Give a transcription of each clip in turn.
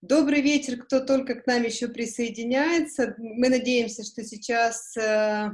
Добрый вечер, кто только к нам еще присоединяется. Мы надеемся, что сейчас э,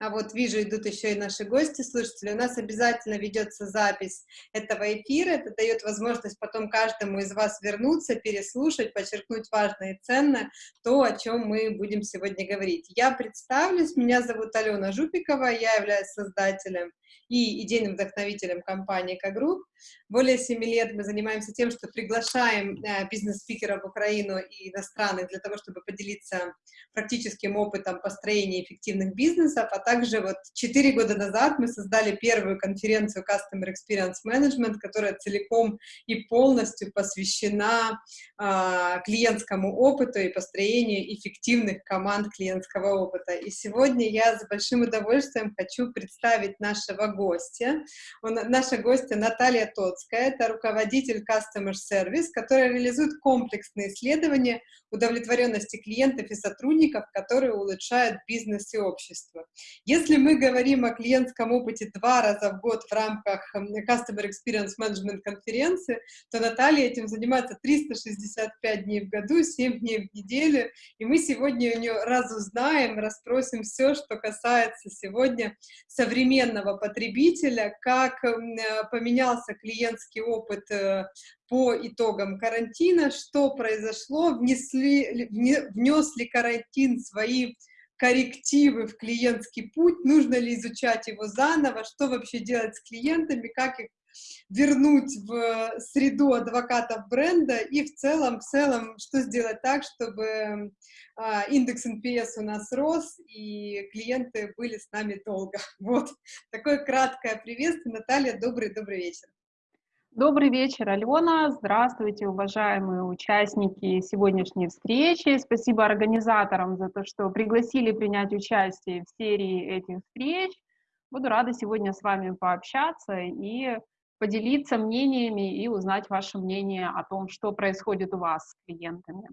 а вот вижу, идут еще и наши гости, слушатели. У нас обязательно ведется запись этого эфира. Это дает возможность потом каждому из вас вернуться, переслушать, подчеркнуть важное и ценное то, о чем мы будем сегодня говорить. Я представлюсь. Меня зовут Алена Жупикова. Я являюсь создателем и идейным вдохновителем компании «Экогрупп». Более семи лет мы занимаемся тем, что приглашаем э, бизнес-спикеров в Украину и иностранных для того, чтобы поделиться практическим опытом построения эффективных бизнесов, а также вот четыре года назад мы создали первую конференцию Customer Experience Management, которая целиком и полностью посвящена э, клиентскому опыту и построению эффективных команд клиентского опыта. И сегодня я с большим удовольствием хочу представить нашего гостя. Он, наша гостья Наталья Тоцкая, это руководитель Customer Service, которая реализует комплексные исследования удовлетворенности клиентов и сотрудников, которые улучшают бизнес и общество. Если мы говорим о клиентском опыте два раза в год в рамках Customer Experience Management конференции, то Наталья этим занимается 365 дней в году, 7 дней в неделю, и мы сегодня у нее разузнаем, расспросим все, что касается сегодня современного потребителя, как поменялся клиентский опыт э, по итогам карантина, что произошло, внесли, внес ли карантин свои коррективы в клиентский путь, нужно ли изучать его заново, что вообще делать с клиентами, как их вернуть в среду адвокатов бренда и в целом, в целом, что сделать так, чтобы а, индекс NPS у нас рос и клиенты были с нами долго. Вот, такое краткое приветствие. Наталья, добрый-добрый вечер. Добрый вечер, Алена. Здравствуйте, уважаемые участники сегодняшней встречи. Спасибо организаторам за то, что пригласили принять участие в серии этих встреч. Буду рада сегодня с вами пообщаться и поделиться мнениями и узнать ваше мнение о том, что происходит у вас с клиентами.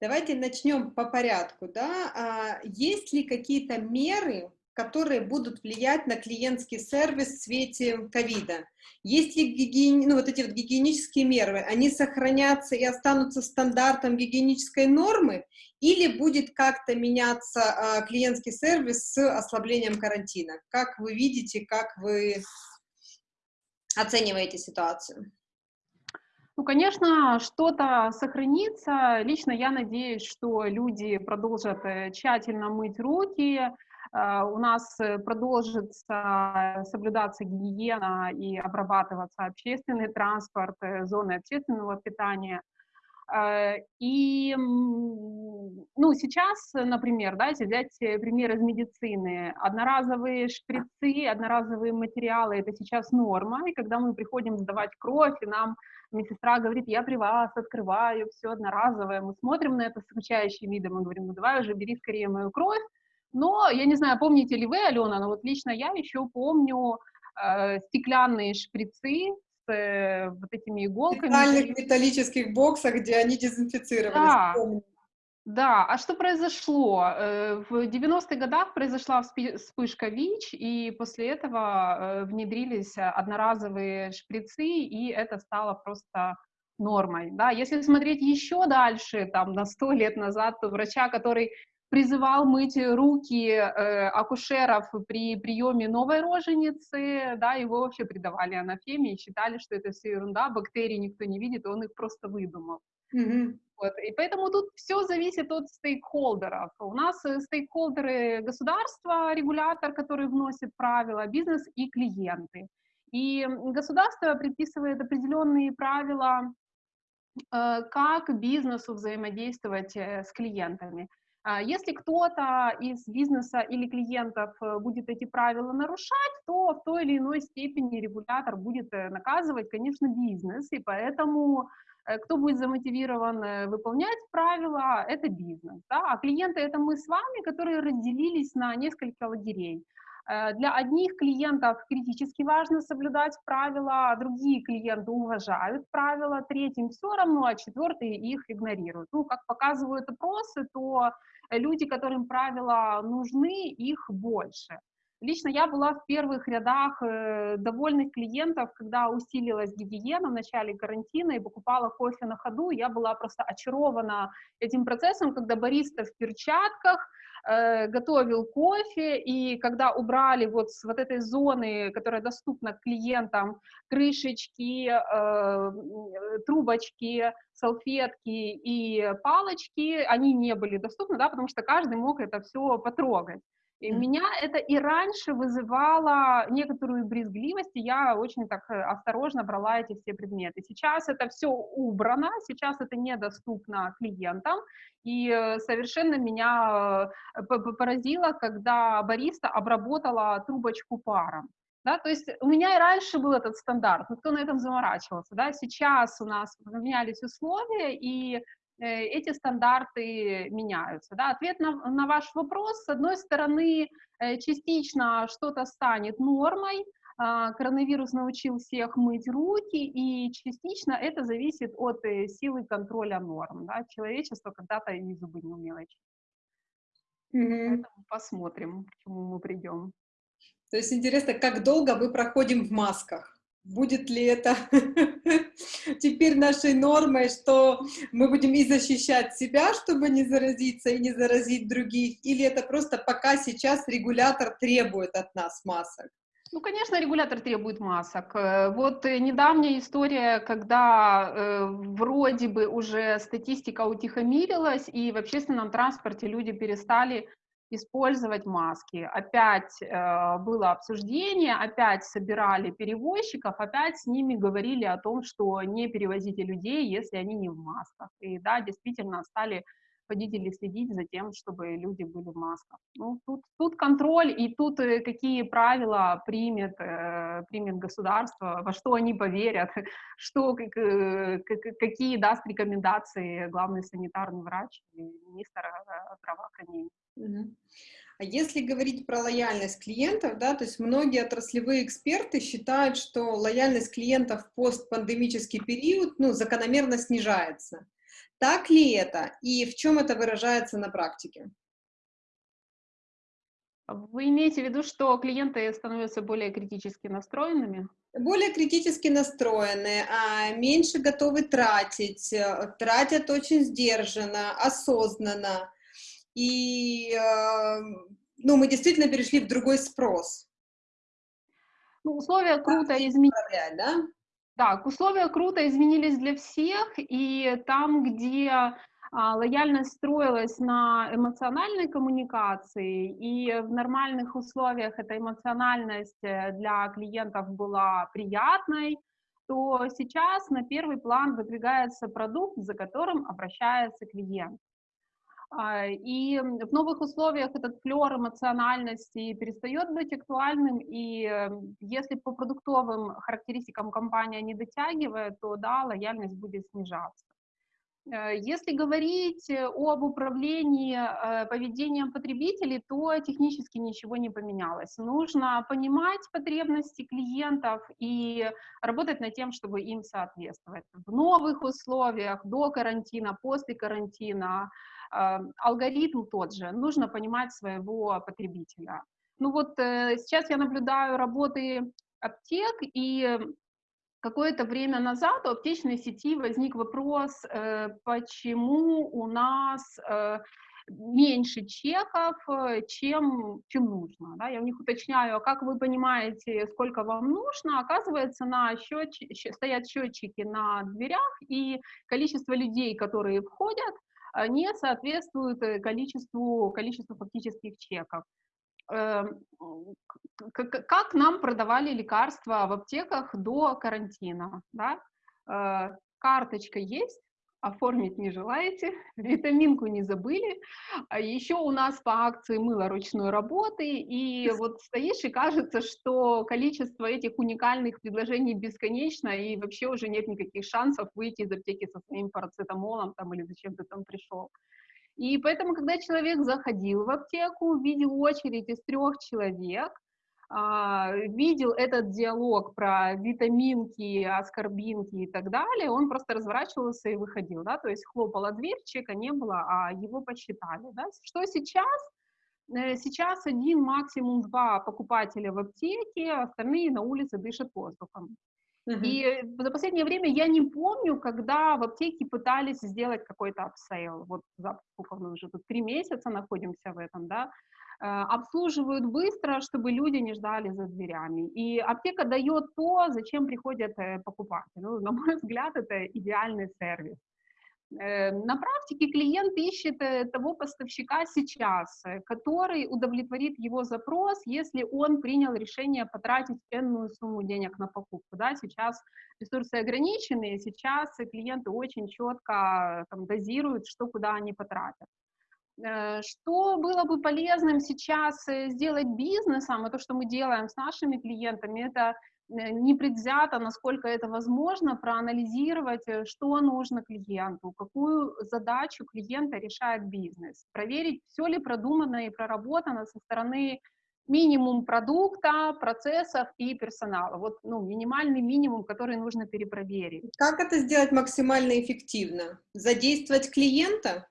Давайте начнем по порядку. Да? А есть ли какие-то меры, которые будут влиять на клиентский сервис в свете ковида. Есть ли гигиени... ну, вот эти вот гигиенические меры, они сохранятся и останутся стандартом гигиенической нормы, или будет как-то меняться а, клиентский сервис с ослаблением карантина? Как вы видите, как вы оцениваете ситуацию? Ну, конечно, что-то сохранится. Лично я надеюсь, что люди продолжат э, тщательно мыть руки, Э, у нас э, продолжится соблюдаться гигиена и обрабатываться общественный транспорт, зоны общественного питания. И, ну, сейчас, например, да, если взять пример из медицины, одноразовые шприцы, одноразовые материалы — это сейчас норма, и когда мы приходим сдавать кровь, и нам медсестра говорит, я при вас открываю, все одноразовое, мы смотрим на это скучающим видом и говорим, ну, давай уже бери скорее мою кровь, но, я не знаю, помните ли вы, Алена, но вот лично я еще помню э, стеклянные шприцы с э, вот этими иголками. В специальных металлических боксах, где они дезинфицировались. Да. Помню. Да, а что произошло? Э, в 90-х годах произошла вспышка ВИЧ, и после этого э, внедрились одноразовые шприцы, и это стало просто нормой. Да? Если смотреть еще дальше, там, на сто лет назад, то врача, который призывал мыть руки э, акушеров при приеме новой роженицы, да, его вообще придавали анафеме и считали, что это все ерунда, бактерии никто не видит, он их просто выдумал. Mm-hmm. Вот. И поэтому тут все зависит от стейкхолдеров. У нас э, стейкхолдеры государства, регулятор, который вносит правила, бизнес и клиенты. И государство предписывает определенные правила, э, как бизнесу взаимодействовать э, с клиентами. А если кто-то из бизнеса или клиентов э, будет эти правила нарушать, то в той или иной степени регулятор будет э, наказывать, конечно, бизнес, и поэтому э, кто будет замотивирован выполнять правила, это бизнес. Да? А клиенты — это мы с вами, которые разделились на несколько лагерей. Для одних клиентов критически важно соблюдать правила, а другие клиенты уважают правила, третьим все равно, а четвертые их игнорируют. Ну, как показывают опросы, то люди, которым правила нужны, их больше. Лично я была в первых рядах э, довольных клиентов, когда усилилась гигиена в начале карантина и покупала кофе на ходу. Я была просто очарована этим процессом, когда бариста в перчатках э, готовил кофе, и когда убрали вот с вот этой зоны, которая доступна клиентам, крышечки, э, трубочки, салфетки и палочки, они не были доступны, да, потому что каждый мог это все потрогать. И меня это и раньше вызывало некоторую брезгливость, и я очень так э, осторожно брала эти все предметы. Сейчас это все убрано, сейчас это недоступно клиентам, и э, совершенно меня э, поразило, когда бариста обработала трубочку паром. Да, то есть у меня и раньше был этот стандарт, но кто на этом заморачивался, да, сейчас у нас поменялись условия, и эти стандарты меняются. Да? Ответ на, на ваш вопрос, с одной стороны, э, частично что-то станет нормой, а, коронавирус научил всех мыть руки, и частично это зависит от э, силы контроля норм. Да? Человечество когда-то и зубы не умело Mm-hmm. Поэтому посмотрим, к чему мы придем. То есть интересно, как долго мы проходим в масках? Будет ли это теперь нашей нормой, что мы будем и защищать себя, чтобы не заразиться и не заразить других, или это просто пока сейчас регулятор требует от нас масок? Ну, конечно, регулятор требует масок. Э, вот недавняя история, когда э, вроде бы уже статистика утихомирилась, и в общественном транспорте люди перестали использовать маски. Опять э, было обсуждение, опять собирали перевозчиков, опять с ними говорили о том, что не перевозите людей, если они не в масках. И да, действительно стали водители следить за тем, чтобы люди были в масках. Ну, тут, тут контроль и тут э, какие правила примет, э, примет государство, во что они поверят, что, как, э, какие даст рекомендации главный санитарный врач и министр э, здравоохранения. А если говорить про лояльность клиентов, да, то есть многие отраслевые эксперты считают, что лояльность клиентов в постпандемический период ну, закономерно снижается. Так ли это и в чем это выражается на практике? Вы имеете в виду, что клиенты становятся более критически настроенными? Более критически настроены, а меньше готовы тратить, э, тратят очень сдержанно, осознанно. И э, ну, мы действительно перешли в другой спрос. Ну, условия круто изменились. Да? Так, условия круто изменились для всех, и там, где а, лояльность строилась на эмоциональной коммуникации, и в нормальных условиях эта эмоциональность э, для клиентов была приятной, то сейчас на первый план выдвигается продукт, за которым обращается клиент. А, и в новых условиях этот флер эмоциональности перестает быть актуальным, и эм, если по продуктовым характеристикам компания не дотягивает, то да, лояльность будет снижаться. Э, если говорить об управлении э, поведением потребителей, то технически ничего не поменялось. Нужно понимать потребности клиентов и работать над тем, чтобы им соответствовать. В новых условиях, до карантина, после карантина, алгоритм тот же, нужно понимать своего потребителя. Ну вот э, сейчас я наблюдаю работы аптек, и какое-то время назад у аптечной сети возник вопрос, э, почему у нас э, меньше чеков, чем, чем нужно. Да? Я у них уточняю, а как вы понимаете, сколько вам нужно? Оказывается, на счетч... стоят счетчики на дверях, и количество людей, которые входят, не соответствует э, количеству, количеству фактических чеков. Эм, как нам продавали лекарства в аптеках до карантина? Да? Э, карточка есть, оформить не желаете, витаминку не забыли, а еще у нас по акции мыло ручной работы, и вот стоишь и кажется, что количество этих уникальных предложений бесконечно, и вообще уже нет никаких шансов выйти из аптеки со своим парацетамолом там, или зачем ты там пришел. И поэтому, когда человек заходил в аптеку, видел очередь из трех человек, видел этот диалог про витаминки, аскорбинки и так далее, он просто разворачивался и выходил, да, то есть хлопала дверь, чека не было, а его посчитали, да. Что сейчас? Э, сейчас один, максимум два покупателя в аптеке, остальные на улице дышат воздухом. Uh-huh. И за последнее время я не помню, когда в аптеке пытались сделать какой-то upsale. Вот сколько мы уже тут три месяца находимся в этом, да. Э, обслуживают быстро, чтобы люди не ждали за дверями. И аптека дает то, зачем приходят э, покупатели. Ну, на мой взгляд, это идеальный сервис. Э, на практике клиент ищет того поставщика сейчас, который удовлетворит его запрос, если он принял решение потратить энную сумму денег на покупку. Да, сейчас ресурсы ограничены, сейчас клиенты очень четко там, дозируют, что куда они потратят. Э, что было бы полезным сейчас э, сделать бизнесом, и то, что мы делаем с нашими клиентами, это э, непредвзято, насколько это возможно, проанализировать, что нужно клиенту, какую задачу клиента решает бизнес, проверить, все ли продумано и проработано со стороны минимум продукта, процессов и персонала. Вот ну, минимальный минимум, который нужно перепроверить. Как это сделать максимально эффективно? Задействовать клиента?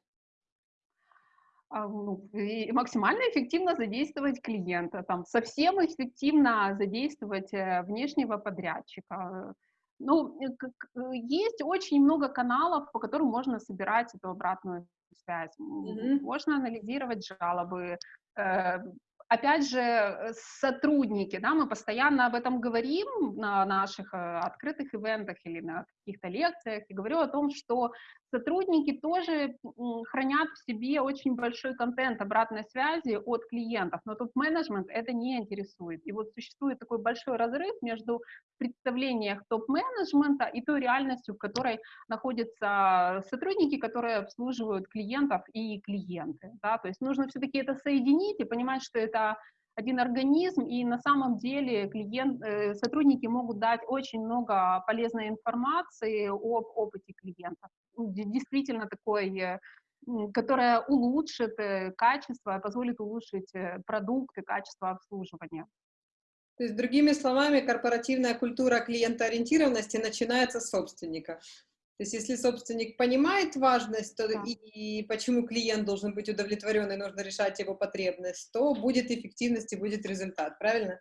А, ну, и максимально эффективно задействовать клиента, там, совсем эффективно задействовать э, внешнего подрядчика. Ну, э, есть очень много каналов, по которым можно собирать эту обратную связь. Mm-hmm. Можно анализировать жалобы, э, опять же, э, сотрудники, да, мы постоянно об этом говорим на наших э, открытых ивентах или на каких-то лекциях, и говорю о том, что сотрудники тоже хранят в себе очень большой контент обратной связи от клиентов, но топ-менеджмент это не интересует. И вот существует такой большой разрыв между представлением топ-менеджмента и той реальностью, в которой находятся сотрудники, которые обслуживают клиентов и клиенты. Да? То есть нужно все-таки это соединить и понимать, что это один организм, и на самом деле клиент, э, сотрудники могут дать очень много полезной информации об опыте клиентов. Ну, действительно такой, э, которая улучшит э, качество, позволит улучшить продукты, качество обслуживания. То есть, другими словами, корпоративная культура клиентоориентированности начинается с собственника. То есть, если собственник понимает важность то да. и, и почему клиент должен быть удовлетворен и нужно решать его потребность, то будет эффективность и будет результат, правильно?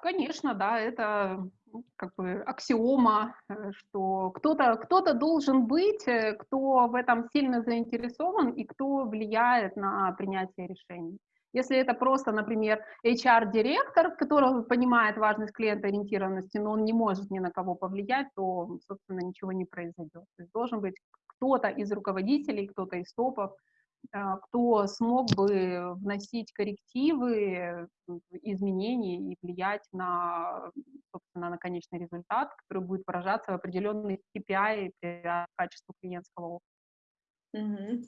Конечно, да, это ну, как бы аксиома, э, что кто-то кто, -то, должен быть, э, кто в этом сильно заинтересован и кто влияет на принятие решений. Если это просто, например, HR-директор, который понимает важность клиентоориентированности, но он не может ни на кого повлиять, то, собственно, ничего не произойдет. То есть должен быть кто-то из руководителей, кто-то из топов, а, кто смог бы вносить коррективы, изменения и влиять на, собственно, на конечный результат, который будет выражаться в определенных KPI для качества клиентского опыта. Угу.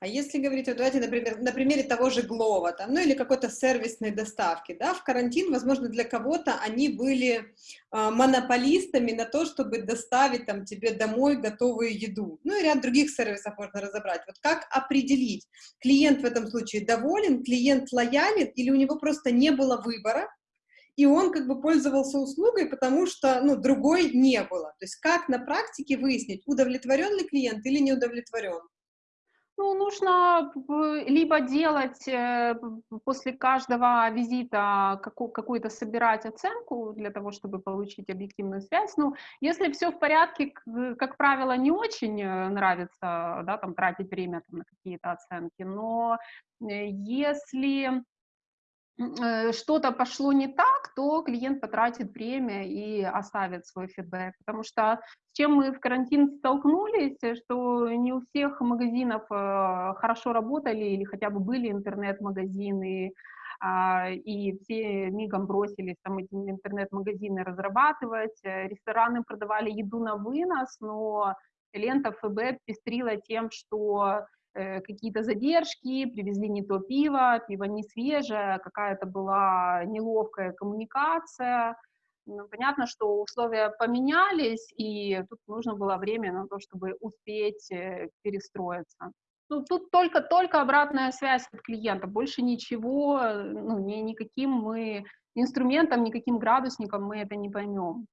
А если говорить, вот давайте, например, на примере того же Глова, там, ну или какой-то сервисной доставки, да, в карантин, возможно, для кого-то они были э, монополистами на то, чтобы доставить там тебе домой готовую еду. Ну и ряд других сервисов можно разобрать. Вот как определить, клиент в этом случае доволен, клиент лоялен или у него просто не было выбора, и он как бы пользовался услугой, потому что, ну, другой не было. То есть как на практике выяснить, удовлетворен ли клиент или не удовлетворен? Ну, нужно либо делать э, после каждого визита какую-то собирать оценку для того, чтобы получить объективную связь. Ну, если все в порядке, как правило, не очень э, нравится, да, там, тратить время там, на какие-то оценки, но э, если Э, что-то пошло не так, то клиент потратит время и оставит свой фидбэк. Потому что с чем мы в карантин столкнулись, что не у всех магазинов э, хорошо работали или хотя бы были интернет-магазины, а, и все мигом бросились там эти интернет-магазины разрабатывать. Э, рестораны продавали еду на вынос, но лента ФБ пестрила тем, что Э, какие-то задержки, привезли не то пиво, пиво не свежее, какая-то была неловкая коммуникация. Ну, понятно, что условия поменялись, и тут нужно было время на то, чтобы успеть э, перестроиться. Ну, тут только, только обратная связь от клиента, больше ничего, ну, ни, никаким мы инструментом, никаким градусником мы это не поймем.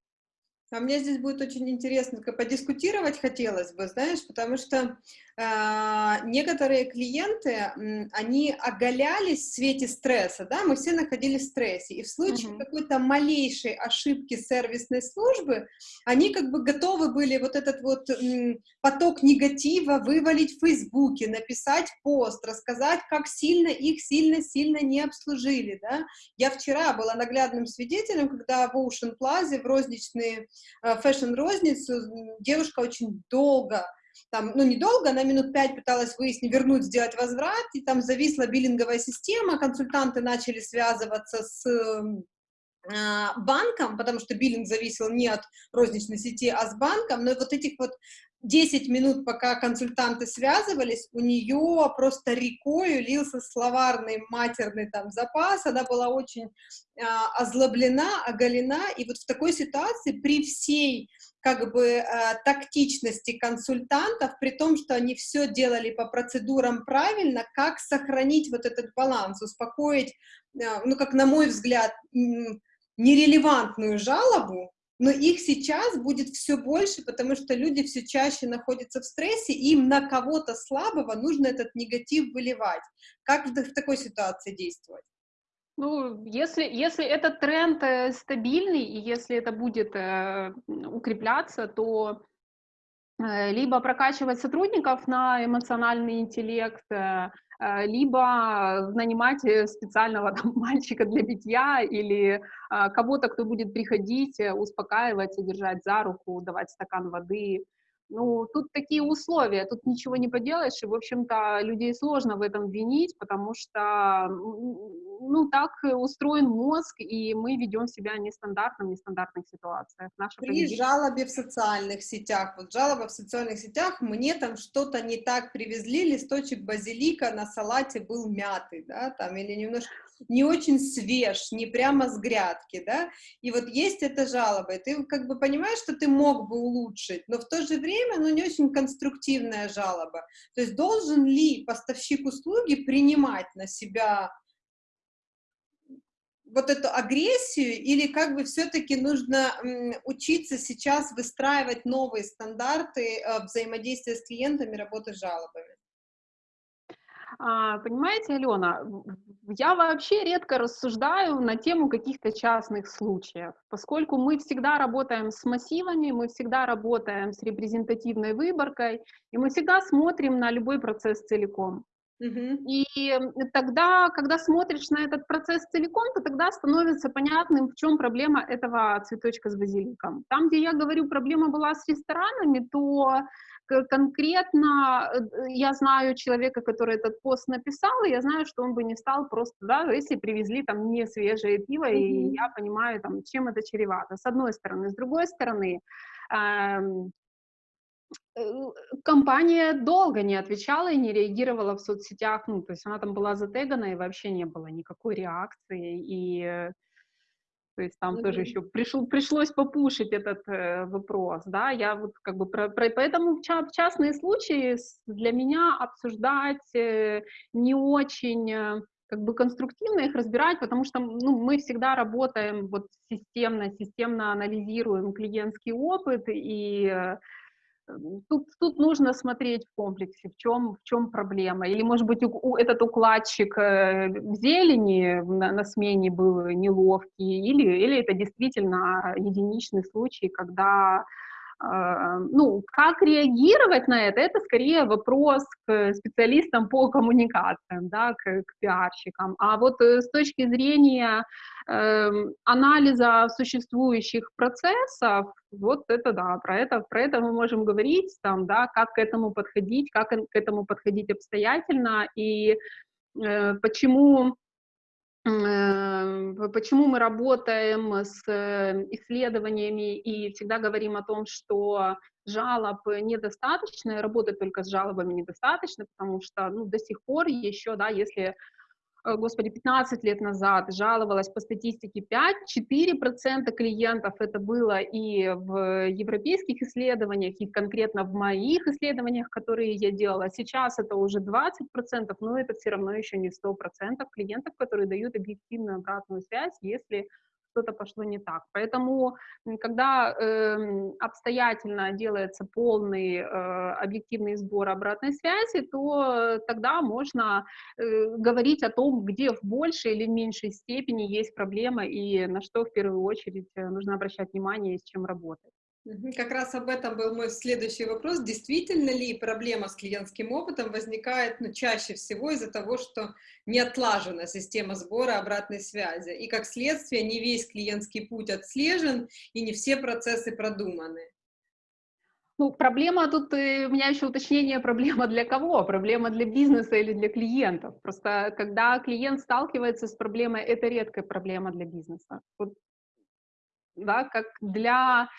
А мне здесь будет очень интересно подискутировать хотелось бы, знаешь, потому что э, некоторые клиенты, они оголялись в свете стресса, да, мы все находились в стрессе, и в случае uh-huh. какой-то малейшей ошибки сервисной службы, они как бы готовы были вот этот вот м, поток негатива вывалить в Фейсбуке, написать пост, рассказать, как сильно их сильно-сильно не обслужили, да. Я вчера была наглядным свидетелем, когда в Ocean Plaza в розничные Э, фэшн-розницу, девушка очень долго, там, ну, недолго, она минут пять пыталась выяснить, вернуть, сделать возврат, и там зависла биллинговая система, консультанты начали связываться с а, банком, потому что биллинг зависел не от розничной сети, а с банком, но вот этих вот 10 минут, пока консультанты связывались, у нее просто рекой лился словарный матерный там запас, она была очень а, озлоблена, оголена, и вот в такой ситуации при всей как бы а, тактичности консультантов, при том, что они все делали по процедурам правильно, как сохранить вот этот баланс, успокоить, а, ну, как на мой взгляд, нерелевантную жалобу, но их сейчас будет все больше, потому что люди все чаще находятся в стрессе, и им на кого-то слабого нужно этот негатив выливать. Как в, такой ситуации действовать? Ну, если, если этот тренд э, стабильный, и если это будет э, укрепляться, то либо прокачивать сотрудников на эмоциональный интеллект, э, э либо нанимать э, специального там, мальчика для битья или э, кого-то, кто будет приходить, э, успокаивать, держать за руку, давать стакан воды, ну, тут такие условия, тут ничего не поделаешь, и, в общем-то, людей сложно в этом винить, потому что, ну, так устроен мозг, и мы ведем себя нестандартно в нестандартных ситуациях. Наше При поведение... жалобе в социальных сетях, вот жалоба в социальных сетях, мне там что-то не так привезли, листочек базилика на салате был мятый, да, там, или немножко не очень свеж, не прямо с грядки, да, и вот есть эта жалоба, и ты как бы понимаешь, что ты мог бы улучшить, но в то же время, ну, не очень конструктивная жалоба, то есть должен ли поставщик услуги принимать на себя вот эту агрессию, или как бы все-таки нужно учиться сейчас выстраивать новые стандарты э, взаимодействия с клиентами, работы с жалобами? А, понимаете, Алена, я вообще редко рассуждаю на тему каких-то частных случаев, поскольку мы всегда работаем с массивами, мы всегда работаем с репрезентативной выборкой, и мы всегда смотрим на любой процесс целиком. Uh-huh. И тогда, когда смотришь на этот процесс целиком, то тогда становится понятным, в чем проблема этого цветочка с базиликом. Там, где я говорю, проблема была с ресторанами, то конкретно э, я знаю человека, который этот пост написал, и я знаю, что он бы не стал просто, да, если привезли там не свежее пиво, mm-hmm. и я понимаю, там, чем это чревато, с одной стороны. С другой стороны, эм, э, компания долго не отвечала и не реагировала в соцсетях, ну, то есть она там была затегана, и вообще не было никакой реакции, и то есть там mm-hmm. тоже еще пришел, пришлось попушить этот э, вопрос, да, я вот как бы про, про поэтому в, в частные случаи для меня обсуждать э, не очень э, как бы конструктивно их разбирать, потому что ну, мы всегда работаем вот системно, системно анализируем клиентский опыт и э, Тут, тут нужно смотреть в комплексе, в чем, в чем проблема. Или, может быть, у, у, этот укладчик э, в зелени на, на смене был неловкий, или, или это действительно единичный случай, когда ну, как реагировать на это, это скорее вопрос к специалистам по коммуникациям, да, к, к пиарщикам. А вот э, с точки зрения э, анализа существующих процессов, вот это да, про это, про это мы можем говорить, там, да, как к этому подходить, как к этому подходить обстоятельно и э, почему почему мы работаем с э, исследованиями и всегда говорим о том, что жалоб недостаточно, работать только с жалобами недостаточно, потому что ну, до сих пор еще, да, если Э, господи, 15 лет назад жаловалась по статистике 5-4% клиентов это было и в европейских исследованиях, и конкретно в моих исследованиях, которые я делала. Сейчас это уже 20%, но это все равно еще не 100% клиентов, которые дают объективную обратную связь, если что-то пошло не так. Поэтому, когда э, обстоятельно делается полный э, объективный сбор обратной связи, то тогда можно э, говорить о том, где в большей или меньшей степени есть проблема и на что в первую очередь э, нужно обращать внимание и с чем работать. Как раз об этом был мой следующий вопрос. Действительно ли проблема с клиентским опытом возникает ну, чаще всего из-за того, что не отлажена система сбора обратной связи, и как следствие не весь клиентский путь отслежен, и не все процессы продуманы? Ну, проблема тут, э, у меня еще уточнение, проблема для кого? Проблема для бизнеса или для клиентов? Просто когда клиент сталкивается с проблемой, это редкая проблема для бизнеса. Вот, да, как для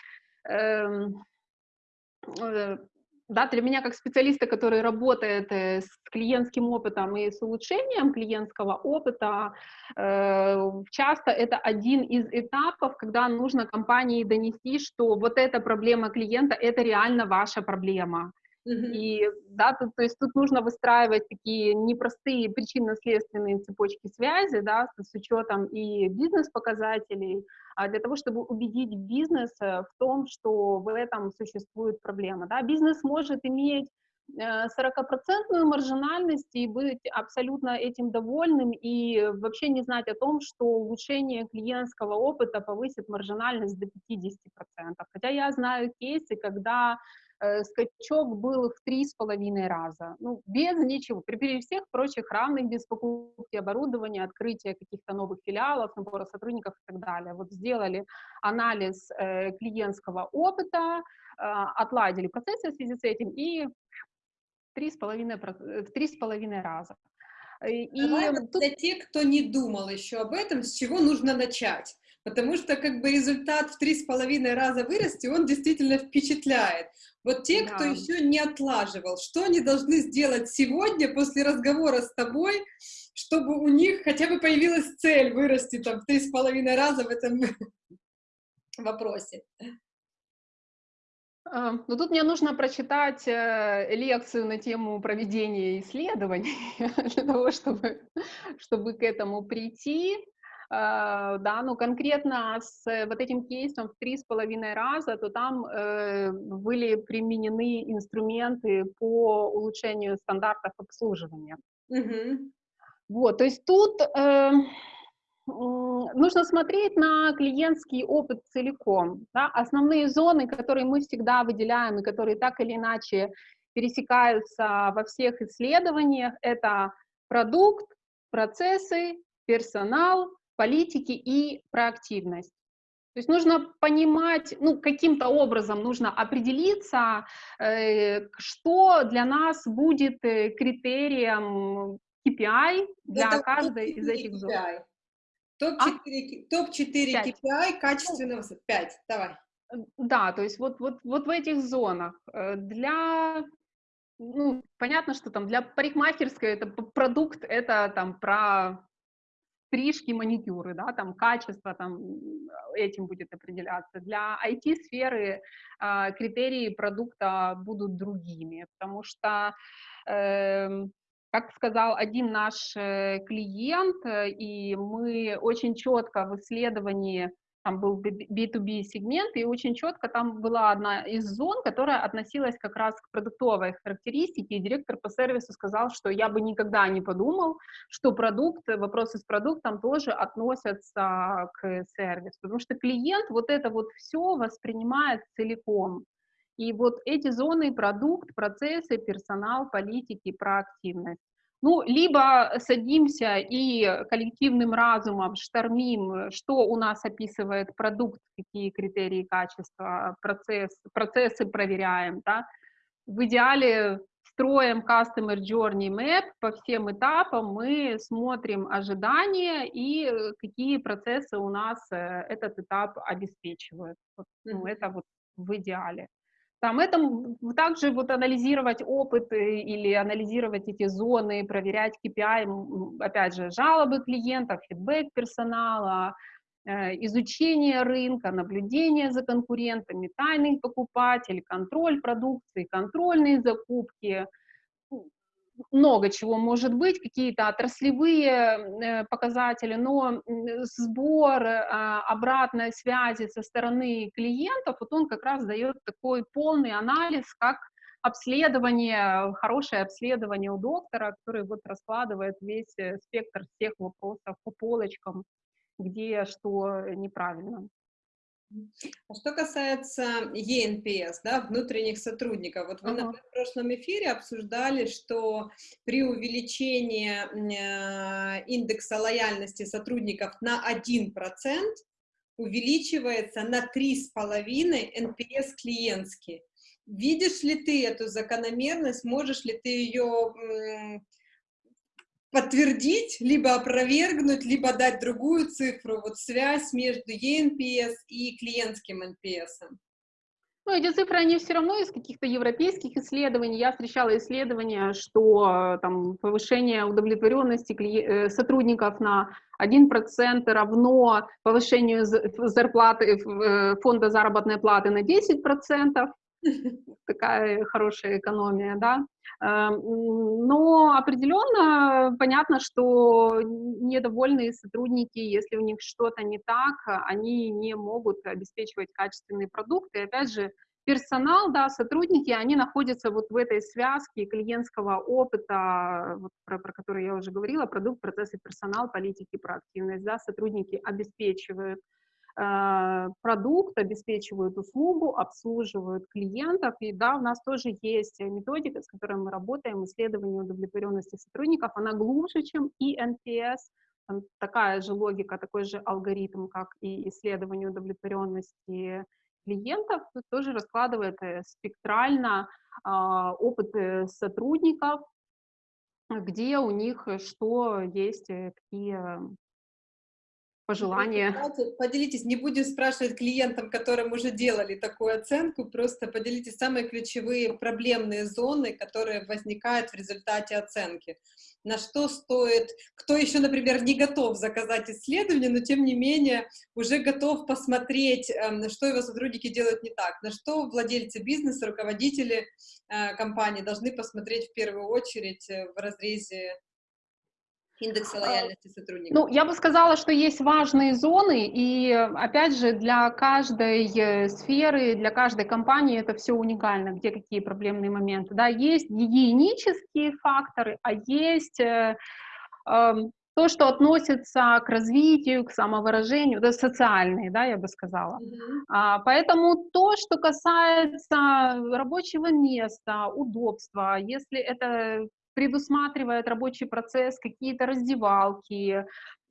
да, для меня как специалиста, который работает э, с клиентским опытом и с улучшением клиентского опыта, э, часто это один из этапов, когда нужно компании донести, что вот эта проблема клиента — это реально ваша проблема. И да, тут, то есть тут нужно выстраивать такие непростые причинно-следственные цепочки связи, да, с, с учетом и бизнес-показателей, а для того, чтобы убедить бизнес в том, что в этом существует проблема. Да. Бизнес может иметь 40% э, маржинальность и быть абсолютно этим довольным и вообще не знать о том, что улучшение клиентского опыта повысит маржинальность до 50%. Хотя я знаю кейсы, когда скачок был в три с половиной раза. Ну, без ничего, при, при всех прочих равных, без покупки оборудования, открытия каких-то новых филиалов, набора сотрудников и так далее. Вот сделали анализ э, клиентского опыта, э, отладили процессы в связи с этим и три с половиной, э, в три с половиной раза. И Давай тут... для тех, кто не думал еще об этом, с чего нужно начать? Потому что как бы результат в три с половиной раза вырасти, он действительно впечатляет. Вот те, да. кто еще не отлаживал, что они должны сделать сегодня после разговора с тобой, чтобы у них хотя бы появилась цель вырасти там в три с половиной раза в этом вопросе? А, ну, тут мне нужно прочитать э, лекцию на тему проведения исследований для того, чтобы, чтобы к этому прийти. Uh, да, ну конкретно с вот этим кейсом в три с половиной раза, то там uh, были применены инструменты по улучшению стандартов обслуживания. Mm-hmm. Вот, то есть тут uh, нужно смотреть на клиентский опыт целиком. Да? Основные зоны, которые мы всегда выделяем и которые так или иначе пересекаются во всех исследованиях, это продукт, процессы, персонал, политики и проактивность. То есть нужно понимать, ну, каким-то образом нужно определиться, э, что для нас будет э, критерием KPI для Это каждой из этих KPI. зон. Топ-4 а? топ KPI качественного, 5, давай. Да, то есть вот, вот, вот в этих зонах. Э, для, ну, понятно, что там для парикмахерской это продукт, это там про стрижки, маникюры, да, там качество там этим будет определяться. Для IT-сферы э, критерии продукта будут другими, потому что, э, как сказал один наш э, клиент, э, и мы очень четко в исследовании там был B2B сегмент, и очень четко там была одна из зон, которая относилась как раз к продуктовой характеристике, и директор по сервису сказал, что я бы никогда не подумал, что продукт, вопросы с продуктом тоже относятся к сервису, потому что клиент вот это вот все воспринимает целиком. И вот эти зоны, продукт, процессы, персонал, политики, проактивность. Ну, либо садимся и коллективным разумом штормим, что у нас описывает продукт, какие критерии качества, процесс, процессы проверяем, да. В идеале строим Customer Journey Map по всем этапам, мы смотрим ожидания и какие процессы у нас э, этот этап обеспечивают. Вот, ну, это вот в идеале. Там это также вот анализировать опыт или анализировать эти зоны, проверять KPI, опять же, жалобы клиентов, фидбэк персонала, э, изучение рынка, наблюдение за конкурентами, тайный покупатель, контроль продукции, контрольные закупки. Много чего может быть, какие-то отраслевые э, показатели, но сбор э, обратной связи со стороны клиентов, вот он как раз дает такой полный анализ, как обследование, хорошее обследование у доктора, который вот раскладывает весь э, спектр всех вопросов по полочкам, где что неправильно. А что касается ЕНПС, да, внутренних сотрудников, вот вы ага. в прошлом эфире обсуждали, что при увеличении э, индекса лояльности сотрудников на 1% увеличивается на 3,5 NPS клиентский. Видишь ли ты эту закономерность, можешь ли ты ее подтвердить, либо опровергнуть, либо дать другую цифру, вот связь между eNPS и клиентским NPS? Ну, эти цифры, они все равно из каких-то европейских исследований. Я встречала исследования, что там повышение удовлетворенности э, сотрудников на 1% равно повышению зарплаты э, фонда заработной платы на 10%. Такая хорошая экономия, да. Эм, но определенно понятно, что недовольные сотрудники, если у них что-то не так, они не могут обеспечивать качественные продукты. И опять же, персонал, да, сотрудники, они находятся вот в этой связке клиентского опыта, вот про, про который я уже говорила, продукт, процессы, персонал, политики, проактивность, да, сотрудники обеспечивают Э, продукт, обеспечивают услугу, обслуживают клиентов. И да, у нас тоже есть методика, с которой мы работаем, исследование удовлетворенности сотрудников. Она глубже, чем и NPS. Там такая же логика, такой же алгоритм, как и исследование удовлетворенности клиентов, тоже раскладывает э, спектрально а, опыт сотрудников, где у них что есть, э, какие пожелания. Поделитесь, не будем спрашивать клиентам, которым уже делали такую оценку, просто поделитесь самые ключевые проблемные зоны, которые возникают в результате оценки. На что стоит, кто еще, например, не готов заказать исследование, но тем не менее уже готов посмотреть, эм, что его сотрудники делают не так, на что владельцы бизнеса, руководители э, компании должны посмотреть в первую очередь э, в разрезе индекса лояльности сотрудников? Ну, я бы сказала, что есть важные зоны, и, опять же, для каждой э, сферы, для каждой компании это все уникально, где какие проблемные моменты. Да, есть гигиенические факторы, а есть э, э, то, что относится к развитию, к самовыражению, да, социальные, да, я бы сказала. Mm-hmm. А, поэтому то, что касается рабочего места, удобства, если это предусматривает рабочий процесс, какие-то раздевалки,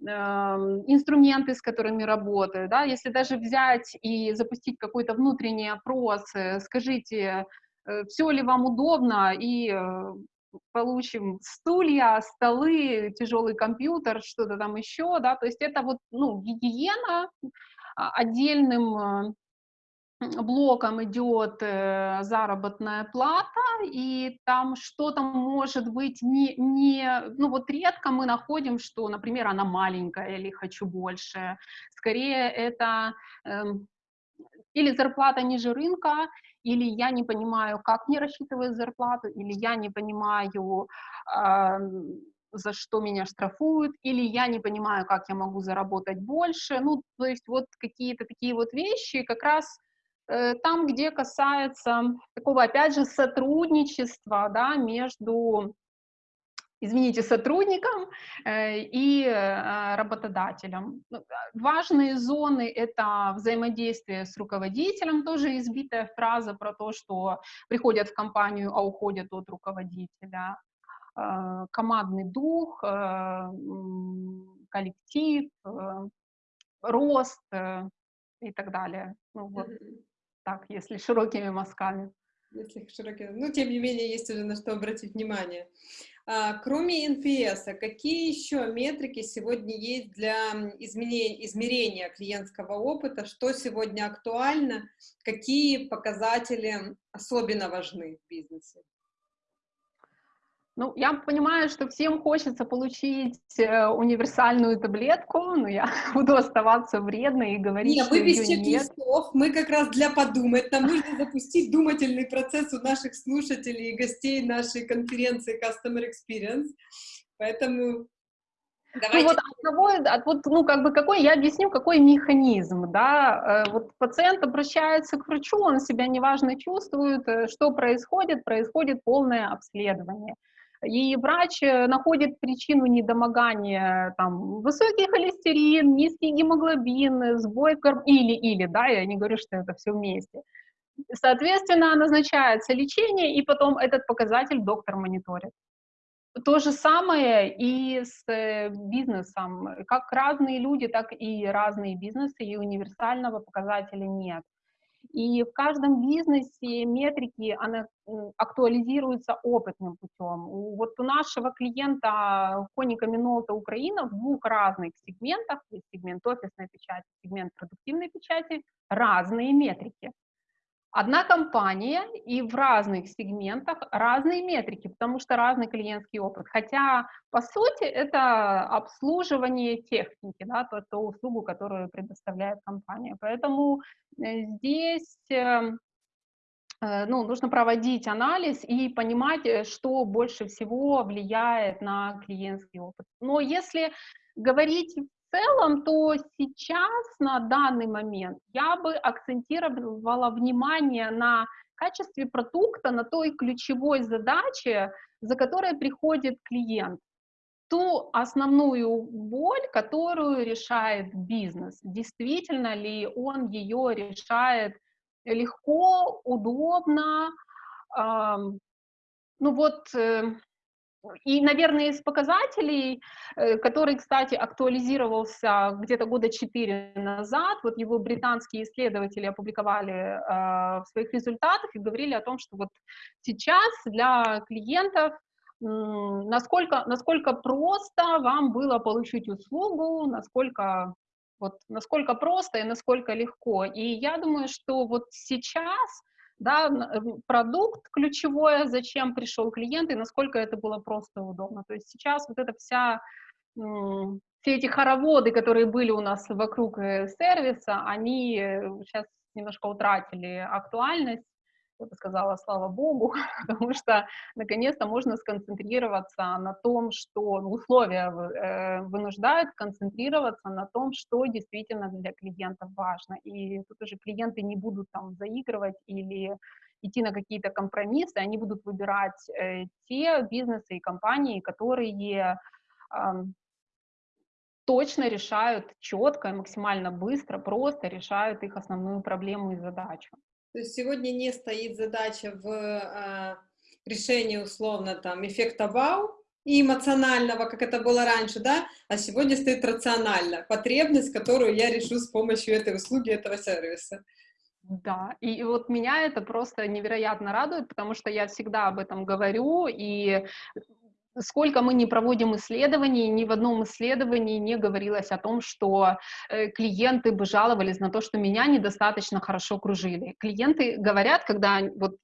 эм, инструменты, с которыми работают, да, если даже взять и запустить какой-то внутренний опрос, э, скажите, э, все ли вам удобно, и э, получим стулья, столы, тяжелый компьютер, что-то там еще, да, то есть это вот, ну, гигиена а, отдельным блоком идет э, заработная плата, и там что-то может быть не, не, ну вот редко мы находим, что, например, она маленькая или хочу больше. Скорее это э, или зарплата ниже рынка, или я не понимаю, как мне рассчитывать зарплату, или я не понимаю, э, за что меня штрафуют, или я не понимаю, как я могу заработать больше. Ну, то есть вот какие-то такие вот вещи как раз там, где касается такого, опять же, сотрудничества да, между извините, сотрудником э, и э, работодателем. Ну, важные зоны — это взаимодействие с руководителем, тоже избитая фраза про то, что приходят в компанию, а уходят от руководителя. Командный дух, коллектив, рост и так далее. Ну, вот так, если широкими мазками. Если широкими, ну, тем не менее, есть уже на что обратить внимание. А, кроме NPS, какие еще метрики сегодня есть для изменения, измерения клиентского опыта? Что сегодня актуально? Какие показатели особенно важны в бизнесе? Ну, я понимаю, что всем хочется получить э, универсальную таблетку, но я буду оставаться вредной и говорить, нет, что мы без чек-листов, мы как раз для подумать, нам нужно запустить думательный процесс у наших слушателей и гостей нашей конференции Customer Experience, поэтому Давайте. Ну вот от того, от, вот, ну как бы какой, я объясню, какой механизм, да, э, вот пациент обращается к врачу, он себя неважно чувствует, э, что происходит, происходит полное обследование. И врач э, находит причину недомогания, там, высокий холестерин, низкий гемоглобин, сбой корм... или, или, да, я не говорю, что это все вместе. Соответственно, назначается лечение, и потом этот показатель доктор мониторит. То же самое и с э, бизнесом. Как разные люди, так и разные бизнесы, и универсального показателя нет. И в каждом бизнесе метрики она актуализируются опытным путем. Вот у нашего клиента Коника Минолта Украина в двух разных сегментах, сегмент офисной печати, сегмент продуктивной печати, разные метрики одна компания и в разных сегментах разные метрики, потому что разный клиентский опыт. Хотя, по сути, это обслуживание техники, да, то, ту услугу, которую предоставляет компания. Поэтому э, здесь эм, э, ну, нужно проводить анализ и понимать, э, что больше всего влияет на клиентский опыт. Но если говорить целом, то сейчас, на данный момент, я бы акцентировала внимание на качестве продукта, на той ключевой задаче, за которой приходит клиент ту основную боль, которую решает бизнес. Действительно ли он ее решает легко, удобно, эм, ну вот э, и, наверное, из показателей, э, который, кстати, актуализировался где-то года четыре назад, вот его британские исследователи опубликовали э, в своих результатах и говорили о том, что вот сейчас для клиентов насколько, насколько просто вам было получить услугу, насколько вот насколько просто и насколько легко. И я думаю, что вот сейчас да, продукт ключевое, зачем пришел клиент и насколько это было просто удобно. То есть сейчас вот эта вся, все эти хороводы, которые были у нас вокруг э, сервиса, они сейчас э, немножко утратили актуальность, я бы сказала, слава богу, потому что наконец-то можно сконцентрироваться на том, что ну, условия э, вынуждают концентрироваться на том, что действительно для клиентов важно. И тут уже клиенты не будут там заигрывать или идти на какие-то компромиссы, они будут выбирать э, те бизнесы и компании, которые точно решают четко, максимально быстро, просто решают их основную проблему и задачу. То есть сегодня не стоит задача в э, решении условно там эффекта вау и эмоционального, как это было раньше, да, а сегодня стоит рационально, потребность, которую я решу с помощью этой услуги, этого сервиса. Да, и вот меня это просто невероятно радует, потому что я всегда об этом говорю, и сколько мы не проводим исследований, ни в одном исследовании не говорилось о том, что э, клиенты бы жаловались на то, что меня недостаточно хорошо кружили. Клиенты говорят, когда вот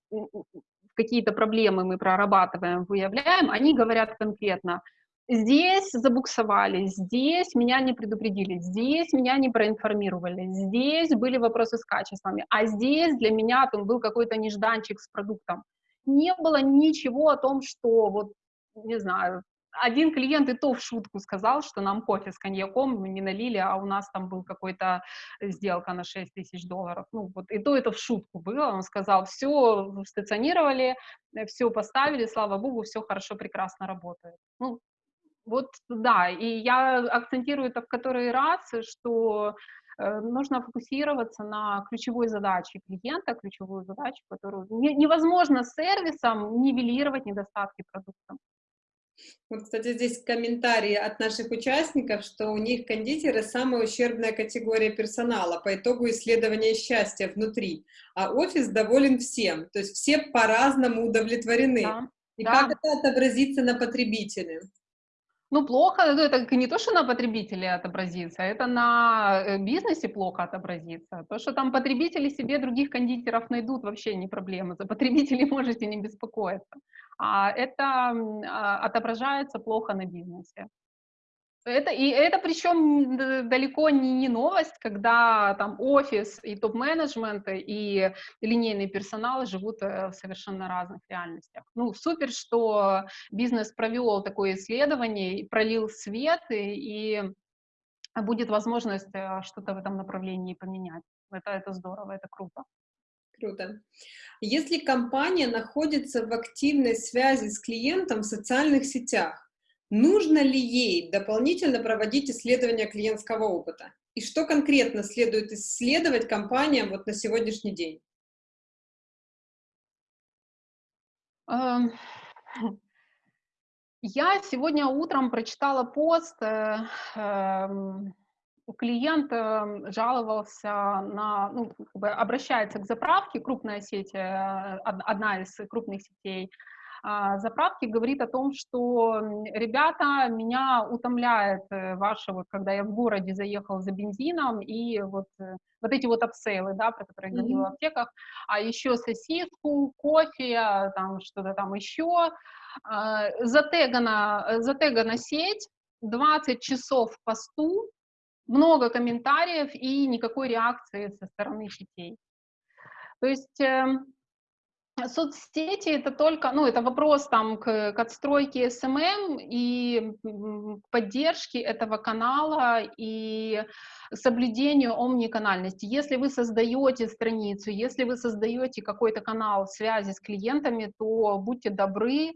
какие-то проблемы мы прорабатываем, выявляем, они говорят конкретно, здесь забуксовали, здесь меня не предупредили, здесь меня не проинформировали, здесь были вопросы с качествами, а здесь для меня там был какой-то нежданчик с продуктом. Не было ничего о том, что вот не знаю, один клиент и то в шутку сказал, что нам кофе с коньяком не налили, а у нас там был какой-то сделка на 6 тысяч долларов. Ну, вот и то это в шутку было. Он сказал, все стационировали, все поставили, слава богу, все хорошо, прекрасно работает. Ну, вот, да, и я акцентирую это в который раз, что э, нужно фокусироваться на ключевой задаче клиента, ключевую задачу, которую не, невозможно сервисом нивелировать недостатки продукта. Вот, кстати, здесь комментарии от наших участников, что у них кондитеры самая ущербная категория персонала по итогу исследования счастья внутри, а офис доволен всем, то есть все по-разному удовлетворены. Да, И да. как это отобразится на потребителе? Ну, плохо, ну, это не то, что на потребителе отобразится, это на э, бизнесе плохо отобразится. То, что там потребители себе других кондитеров найдут, вообще не проблема. За потребителей можете не беспокоиться. А это а, отображается плохо на бизнесе. Это, и это причем далеко не, не новость, когда там офис и топ-менеджмент и линейный персонал живут э, в совершенно разных реальностях. Ну, супер, что бизнес провел такое исследование, пролил свет, и, и будет возможность э, что-то в этом направлении поменять. Это, это здорово, это круто. Круто. Если компания находится в активной связи с клиентом в социальных сетях, Нужно ли ей дополнительно проводить исследования клиентского опыта? И что конкретно следует исследовать компаниям вот на сегодняшний день? Эм, я сегодня утром прочитала пост, э, эм, клиент эм, жаловался на, ну, обращается к заправке, крупная сеть, э, одна из крупных сетей, заправки говорит о том, что, ребята, меня утомляет э, ваше, вот, когда я в городе заехал за бензином, и вот, э, вот эти вот апсейлы, да, про которые я говорила mm-hmm. в аптеках, а еще сосиску, кофе, там что-то там еще, а, затегана, затегана сеть, 20 часов в посту, много комментариев и никакой реакции со стороны сетей. То есть эм, Соцсети это только, ну, это вопрос там к, к отстройке SMM и поддержке этого канала и соблюдению омниканальности. Если вы создаете страницу, если вы создаете какой-то канал связи с клиентами, то будьте добры,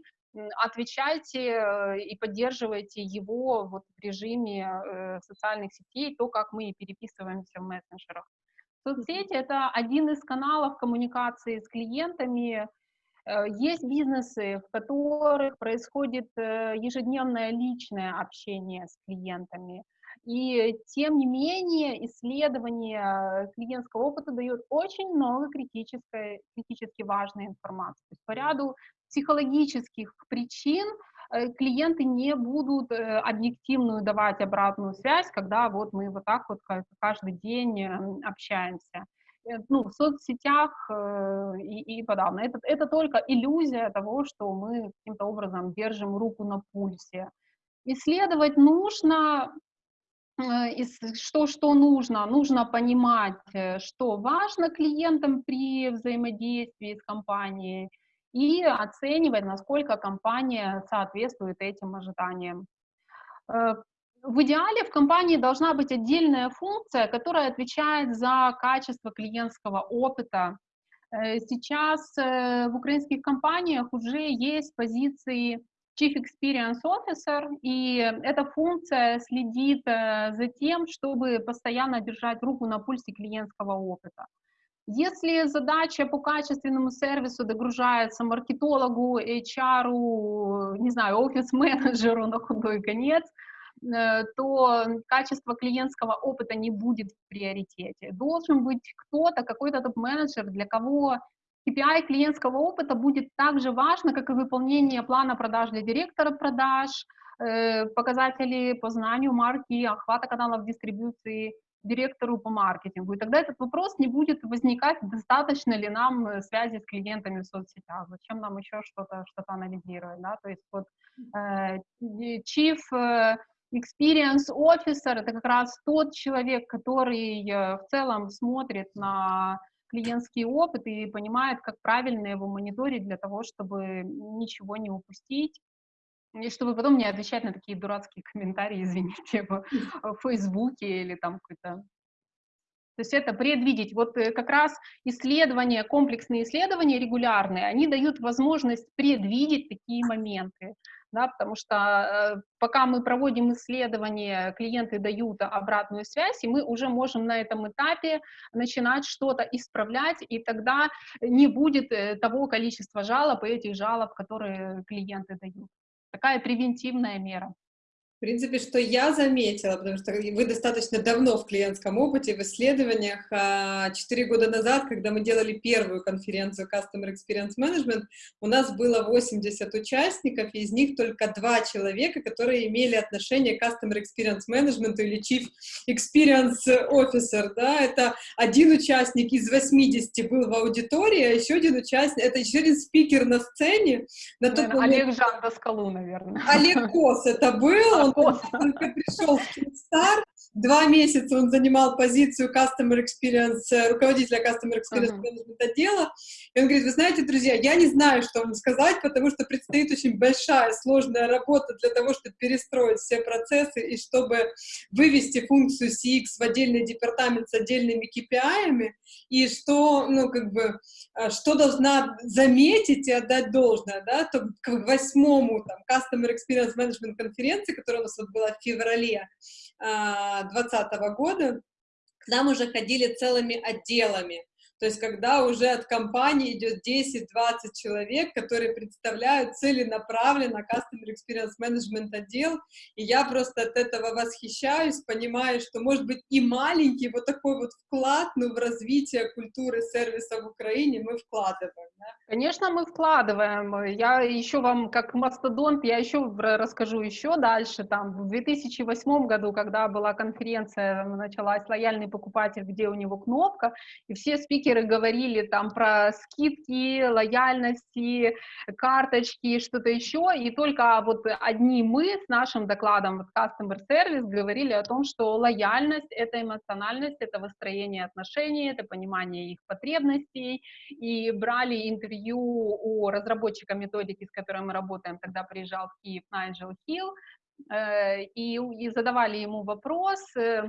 отвечайте э, и поддерживайте его вот в режиме э, социальных сетей, то, как мы переписываемся в мессенджерах. Соцсети — это один из каналов коммуникации с клиентами. Э, есть бизнесы, в которых происходит э, ежедневное личное общение с клиентами. И тем не менее исследование клиентского опыта дает очень много критической, критически важной информации. По ряду психологических причин Э, клиенты не будут э, объективную давать обратную связь, когда вот мы вот так вот каждый день эм, общаемся. Э, ну, в соцсетях и, и подавно. Это, это только иллюзия того, что мы каким-то образом держим руку на пульсе. Исследовать нужно, что, что нужно? Нужно понимать, что важно клиентам при взаимодействии с компанией, и оценивать, насколько компания соответствует этим ожиданиям. Э, в идеале в компании должна быть отдельная функция, которая отвечает за качество клиентского опыта. Э, сейчас э, в украинских компаниях уже есть позиции Chief Experience Officer, и эта функция следит за тем, чтобы постоянно держать руку на пульсе клиентского опыта. Если задача по качественному сервису догружается маркетологу, HR, не знаю, офис-менеджеру на худой конец, э, то качество клиентского опыта не будет в приоритете. Должен быть кто-то, какой-то топ-менеджер, для кого KPI клиентского опыта будет так же важно, как и выполнение плана продаж для директора продаж, э, показатели по знанию марки, охвата каналов дистрибуции директору по маркетингу. И тогда этот вопрос не будет возникать, достаточно ли нам э, связи с клиентами в соцсетях, зачем нам еще что-то что анализировать. Да? То есть вот э, chief experience officer — это как раз тот человек, который в целом смотрит на клиентский опыт и понимает, как правильно его мониторить для того, чтобы ничего не упустить, и чтобы потом не отвечать на такие дурацкие комментарии, извините, в, Фейсбуке или там какой-то то есть это предвидеть. Вот э, как раз исследования, комплексные исследования регулярные, они дают возможность предвидеть такие моменты. Да, потому что э, пока мы проводим исследования, клиенты дают обратную связь, и мы уже можем на этом этапе начинать что-то исправлять, и тогда не будет э, того количества жалоб и этих жалоб, которые клиенты дают такая превентивная мера. В принципе, что я заметила, потому что вы достаточно давно в клиентском опыте, в исследованиях. А, четыре года назад, когда мы делали первую конференцию Customer Experience Management, у нас было 80 участников, и из них только два человека, которые имели отношение к Customer Experience Management или Chief Experience Officer. Да? Это один участник из 80 был в аудитории, а еще один участник, это еще один спикер на сцене. На тот момент... Олег Жан Доскалу, наверное. Олег Кос это был, он только пришел в Kickstar, два месяца он занимал позицию Customer Experience, э, руководителя Customer Experience. Management отдела, и он говорит, вы знаете, друзья, я не знаю, что вам сказать, потому что предстоит очень большая, сложная работа для того, чтобы перестроить все процессы и чтобы вывести функцию CX в отдельный департамент с отдельными KPI, и что, ну, как бы, э, что должна заметить и отдать должное, да, то к восьмому, там, Customer Experience Management конференции, которая у нас вот была в феврале 2020 а, года, к нам уже ходили целыми отделами. То есть, когда уже от компании идет 10-20 человек, которые представляют целенаправленно Customer Experience Management отдел, и я просто от этого восхищаюсь, понимаю, что, может быть, и маленький вот такой вот вклад, ну, в развитие культуры сервиса в Украине мы вкладываем. Да? Конечно, мы вкладываем. Я еще вам, как мастодонт, я еще расскажу еще дальше. Там, в 2008 году, когда была конференция, началась «Лояльный покупатель», где у него кнопка, и все спикеры спикеры говорили там про скидки, лояльности, карточки, что-то еще, и только вот одни мы с нашим докладом вот Customer Service говорили о том, что лояльность — это эмоциональность, это выстроение отношений, это понимание их потребностей, и брали интервью у разработчика методики, с которой мы работаем, тогда приезжал в Киев Найджел Хилл, э, и, и задавали ему вопрос, э,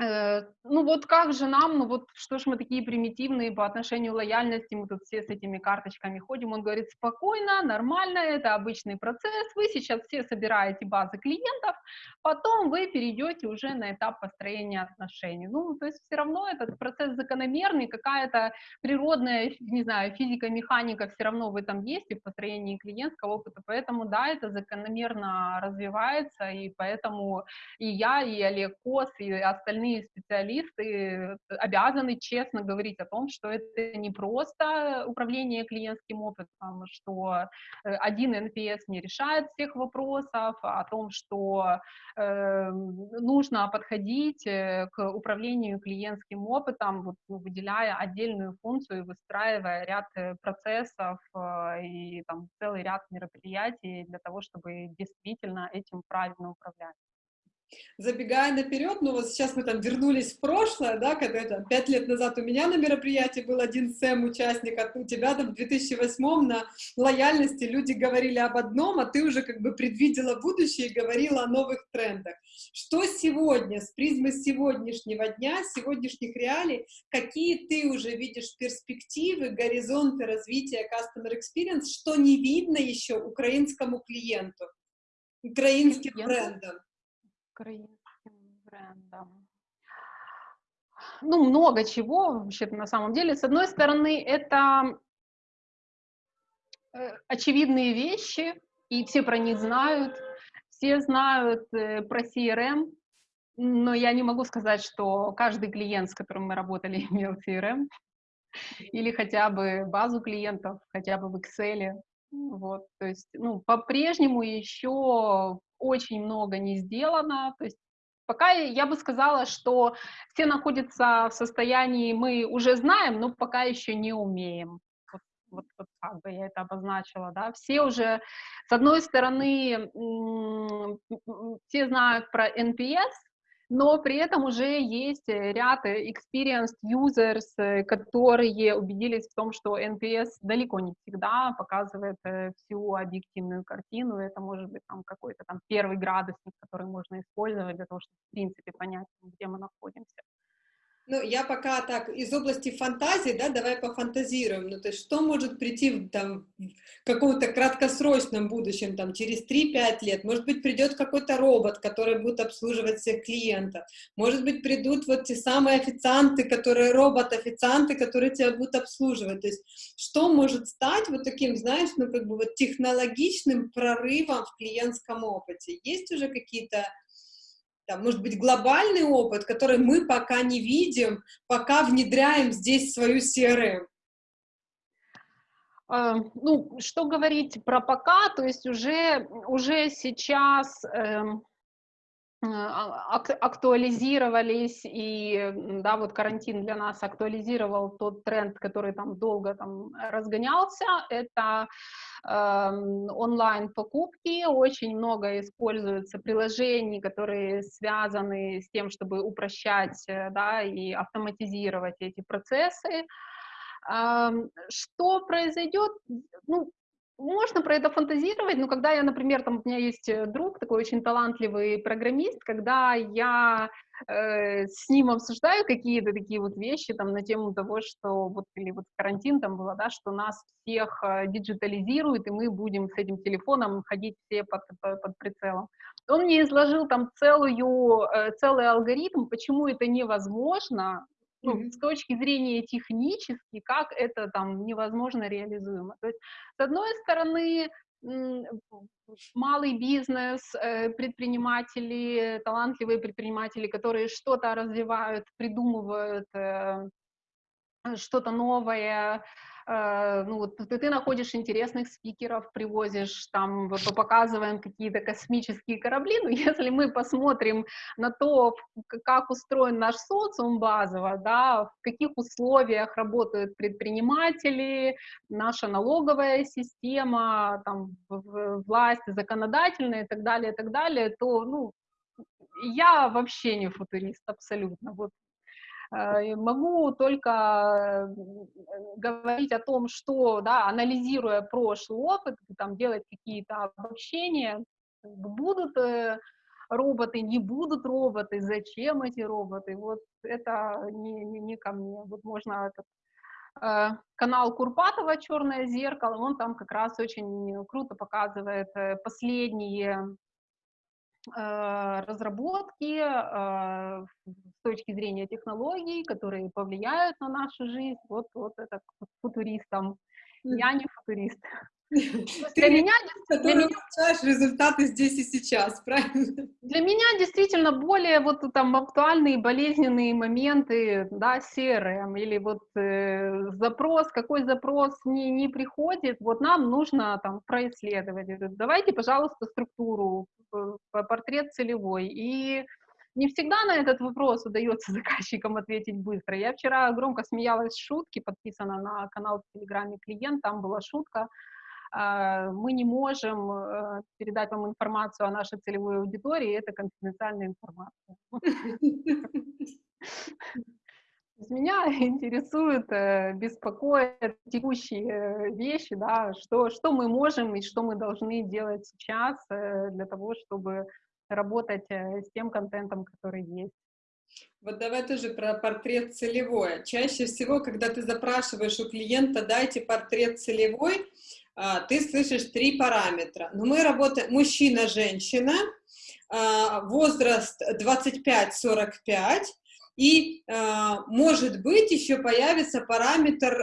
ну вот как же нам, ну вот что ж мы такие примитивные по отношению лояльности, мы тут все с этими карточками ходим, он говорит, спокойно, нормально, это обычный процесс, вы сейчас все собираете базы клиентов, потом вы перейдете уже на этап построения отношений. Ну, то есть все равно этот процесс закономерный, какая-то природная, не знаю, физика, механика все равно в этом есть и в построении клиентского опыта, поэтому да, это закономерно развивается, и поэтому и я, и Олег Кос, и остальные остальные специалисты обязаны честно говорить о том, что это не просто управление клиентским опытом, что э, один NPS не решает всех вопросов, а о том, что э, нужно подходить э, к управлению клиентским опытом, вот, ну, выделяя отдельную функцию, выстраивая ряд э, процессов э, и там, целый ряд мероприятий для того, чтобы действительно этим правильно управлять забегая наперед, ну вот сейчас мы там вернулись в прошлое, да, когда это пять лет назад у меня на мероприятии был один СЭМ участник, а у тебя там в 2008 на лояльности люди говорили об одном, а ты уже как бы предвидела будущее и говорила о новых трендах. Что сегодня, с призмы сегодняшнего дня, сегодняшних реалий, какие ты уже видишь перспективы, горизонты развития Customer Experience, что не видно еще украинскому клиенту, украинским брендам? Украинским брендом? Ну, много чего вообще на самом деле. С одной стороны, это э, очевидные вещи, и все про них знают, все знают э, про CRM, но я не могу сказать, что каждый клиент, с которым мы работали, имел CRM, или хотя бы базу клиентов, хотя бы в Excel. Вот, то есть, ну, по-прежнему еще очень много не сделано, то есть пока я бы сказала, что все находятся в состоянии, мы уже знаем, но пока еще не умеем. Вот, вот, вот как бы я это обозначила, да, все уже, с одной стороны, все знают про NPS, но при этом уже есть э, ряд э, experienced users, э, которые убедились в том, что NPS далеко не всегда показывает всю объективную картину, это может быть там какой-то там первый градусник, который можно использовать для того, чтобы в принципе понять, где мы находимся. Ну, я пока так, из области фантазии, да, давай пофантазируем. Ну, то есть, что может прийти там, в каком-то краткосрочном будущем, там, через 3-5 лет? Может быть, придет какой-то робот, который будет обслуживать всех клиентов. Может быть, придут вот те самые официанты, которые робот-официанты, которые тебя будут обслуживать. То есть, что может стать вот таким, знаешь, ну, как бы вот технологичным прорывом в клиентском опыте? Есть уже какие-то там, может быть, глобальный опыт, который мы пока не видим, пока внедряем здесь свою CRM? Э, ну, что говорить про пока, то есть уже, уже сейчас эм, э, актуализировались, и, да, вот карантин для нас актуализировал тот тренд, который там долго там разгонялся, это онлайн-покупки, очень много используется приложений, которые связаны с тем, чтобы упрощать э, да, и автоматизировать эти процессы. Эм, что произойдет? Ну, можно про это фантазировать, но когда я, например, там у меня есть э, друг, такой очень талантливый программист, когда я э, с ним обсуждаю какие-то такие вот вещи там на тему того, что вот или вот карантин там было, да, что нас всех э, диджитализируют, и мы будем с этим телефоном ходить все под, под, под прицелом. Он мне изложил там целую, э, целый алгоритм, почему это невозможно, ну, с точки зрения технически, как это там невозможно реализуемо. То есть, с одной стороны, малый бизнес, э, предприниматели, талантливые предприниматели, которые что-то развивают, придумывают э, что-то новое, Э, ну, ты, ты находишь интересных спикеров, привозишь, там, показываем какие-то космические корабли, но если мы посмотрим на то, как устроен наш социум базово, да, в каких условиях работают предприниматели, наша налоговая система, там, власть законодательная и так далее, и так далее, то, ну, я вообще не футурист абсолютно. Вот Э, могу только э, говорить о том, что, да, анализируя прошлый опыт, там, делать какие-то обобщения, будут э, роботы, не будут роботы, зачем эти роботы, вот это не, не, не ко мне. Вот можно этот канал Курпатова «Черное зеркало», он там как раз очень круто показывает последние Э, разработки э, с точки зрения технологий, которые повлияют на нашу жизнь. Вот, вот это футуристам. Я не футурист. Для меня, для меня результаты здесь и сейчас, правильно? Для меня действительно более вот там актуальные болезненные моменты, да, CRM или вот э, запрос, какой запрос не, не приходит, вот нам нужно там происследовать. Давайте, пожалуйста, структуру, э, портрет целевой. И не всегда на этот вопрос удается заказчикам ответить быстро. Я вчера громко смеялась с шутки, подписана на канал в Телеграме клиент, там была шутка, мы не можем э, передать вам информацию о нашей целевой аудитории, это конфиденциальная информация. Меня интересует, э, беспокоят текущие вещи, да, что, что мы можем и что мы должны делать сейчас э, для того, чтобы работать с тем контентом, который есть. Вот давай тоже про портрет целевой. Чаще всего, когда ты запрашиваешь у клиента, дайте портрет целевой, а, ты слышишь три параметра. Но мы работаем мужчина-женщина, а, возраст 25-45, и, а, может быть, еще появится параметр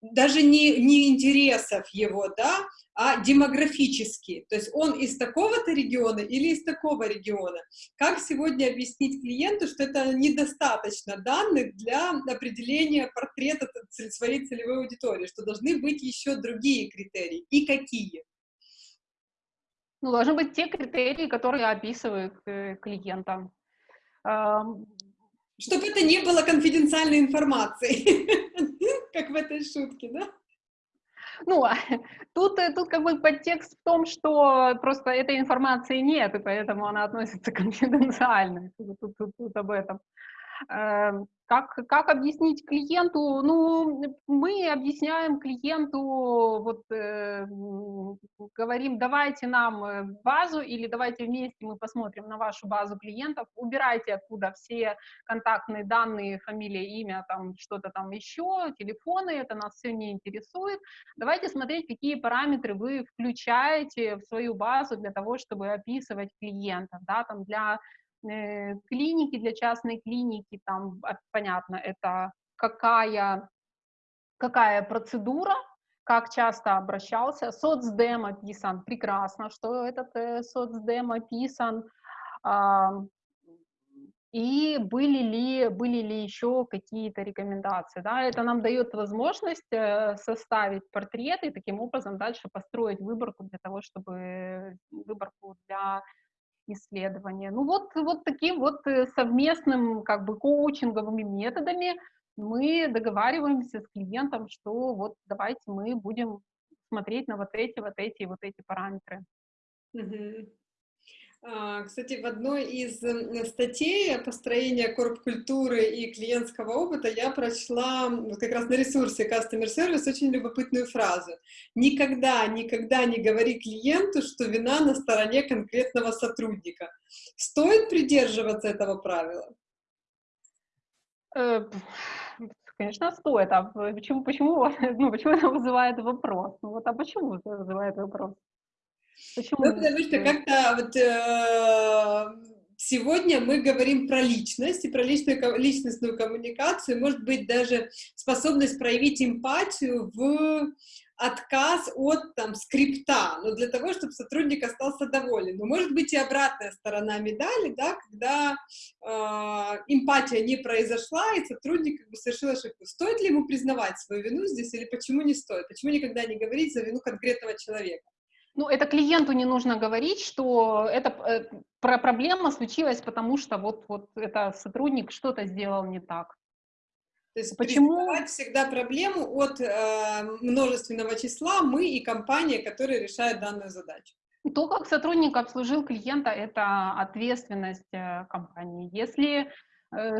даже не, не интересов его, да, а демографически. То есть он из такого-то региона или из такого региона. Как сегодня объяснить клиенту, что это недостаточно данных для определения портрета своей целевой аудитории, что должны быть еще другие критерии. И какие? Ну, должны быть те критерии, которые описывают э, клиента. Чтобы это не было конфиденциальной информацией, как в этой шутке, да? Ну, тут, э, тут как бы подтекст в том, что просто этой информации нет, и поэтому она относится конфиденциально. Тут, тут, тут об этом. Эм, как, как объяснить клиенту? Ну, мы объясняем клиенту вот, э, говорим, давайте нам э, базу или давайте вместе мы посмотрим на вашу базу клиентов, убирайте оттуда все контактные данные, фамилия, имя, там что-то там еще, телефоны, это нас все не интересует. Давайте смотреть, какие параметры вы включаете в свою базу для того, чтобы описывать клиентов, да, там для клиники, для частной клиники, там, понятно, это какая, какая процедура, как часто обращался. Соцдем описан, прекрасно, что этот э, соцдем описан. Э, и были ли, были ли еще какие-то рекомендации. Да? Это нам дает возможность э, составить портрет и таким образом дальше построить выборку для того, чтобы выборку для исследования. Ну вот, вот таким вот э, совместным как бы коучинговыми методами мы договариваемся с клиентом, что вот давайте мы будем смотреть на вот эти, вот эти, вот эти параметры. Угу. Кстати, в одной из статей построения корп-культуры и клиентского опыта я прочла как раз на ресурсе Customer Service очень любопытную фразу. Никогда, никогда не говори клиенту, что вина на стороне конкретного сотрудника. Стоит придерживаться этого правила? Э, конечно, стоит. А почему, почему, ну, почему это вызывает вопрос? Ну вот, а почему это вызывает вопрос? Почему? Ну, потому что как-то вот э, сегодня мы говорим про личность и про личную, личностную коммуникацию, может быть, даже способность проявить эмпатию в отказ от там скрипта, но для того, чтобы сотрудник остался доволен. Но может быть и обратная сторона медали, да, когда э, эмпатия не произошла, и сотрудник как бы совершил ошибку. Стоит ли ему признавать свою вину здесь или почему не стоит? Почему никогда не говорить за вину конкретного человека? Ну, это клиенту не нужно говорить, что это э, про проблема случилась, потому что вот, вот это сотрудник что-то сделал не так. То есть Почему? всегда проблему от э, множественного числа мы и компания, которая решает данную задачу. То, как сотрудник обслужил клиента, это ответственность э, компании. Если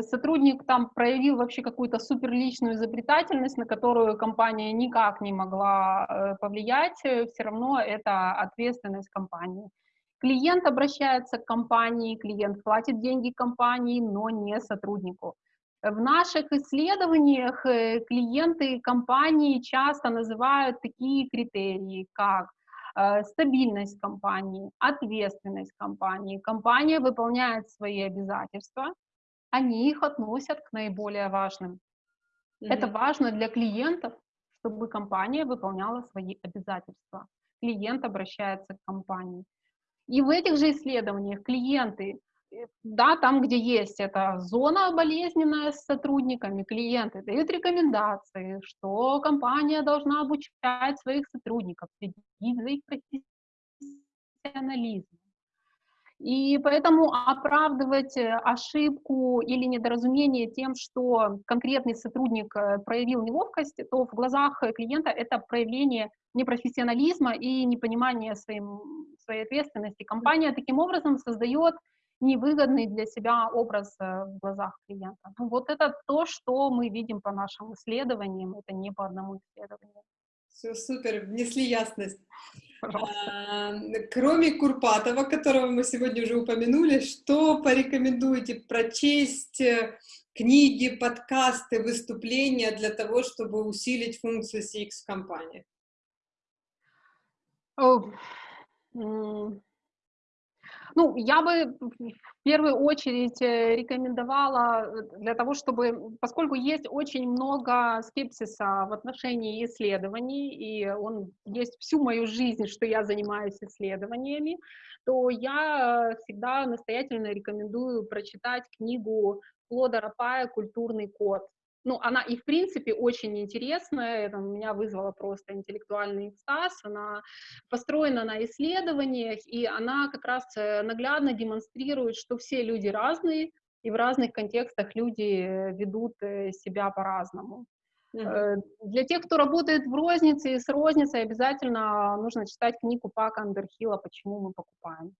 сотрудник там проявил вообще какую-то суперличную изобретательность, на которую компания никак не могла э, повлиять, э, все равно это ответственность компании. Клиент обращается к компании, клиент платит деньги компании, но не сотруднику. В наших исследованиях э, клиенты компании часто называют такие критерии, как э, стабильность компании, ответственность компании. Компания выполняет свои обязательства, они их относят к наиболее важным. Mm-hmm. Это важно для клиентов, чтобы компания выполняла свои обязательства. Клиент обращается к компании. И в этих же исследованиях клиенты Э, да, там, где есть эта зона болезненная с сотрудниками, клиенты дают рекомендации, что компания должна обучать своих сотрудников, следить за их профессионализмом. И поэтому оправдывать э, ошибку или недоразумение тем, что конкретный сотрудник э, проявил неловкость, то в глазах клиента это проявление непрофессионализма и непонимания своим, своей ответственности. Компания таким образом создает невыгодный для себя образ э, в глазах клиента. Ну, вот это то, что мы видим по нашим исследованиям, это не по одному исследованию. Все супер, внесли ясность. А, кроме Курпатова, которого мы сегодня уже упомянули, что порекомендуете прочесть э, книги, подкасты, выступления для того, чтобы усилить функцию CX в компании? Oh. Ну, я бы в первую очередь э, рекомендовала э, для того, чтобы, поскольку есть очень много скепсиса в отношении исследований, и он есть всю мою жизнь, что я занимаюсь исследованиями, то я всегда настоятельно рекомендую прочитать книгу Клода Рапая «Культурный код» ну, она и в принципе очень интересная, это меня вызвало просто интеллектуальный экстаз, она построена на исследованиях, и она как раз э, наглядно демонстрирует, что все люди разные, и в разных контекстах люди ведут э, себя по-разному. Mm-hmm. Для тех, кто работает в рознице и с розницей, обязательно нужно читать книгу Пака Андерхилла «Почему мы покупаем».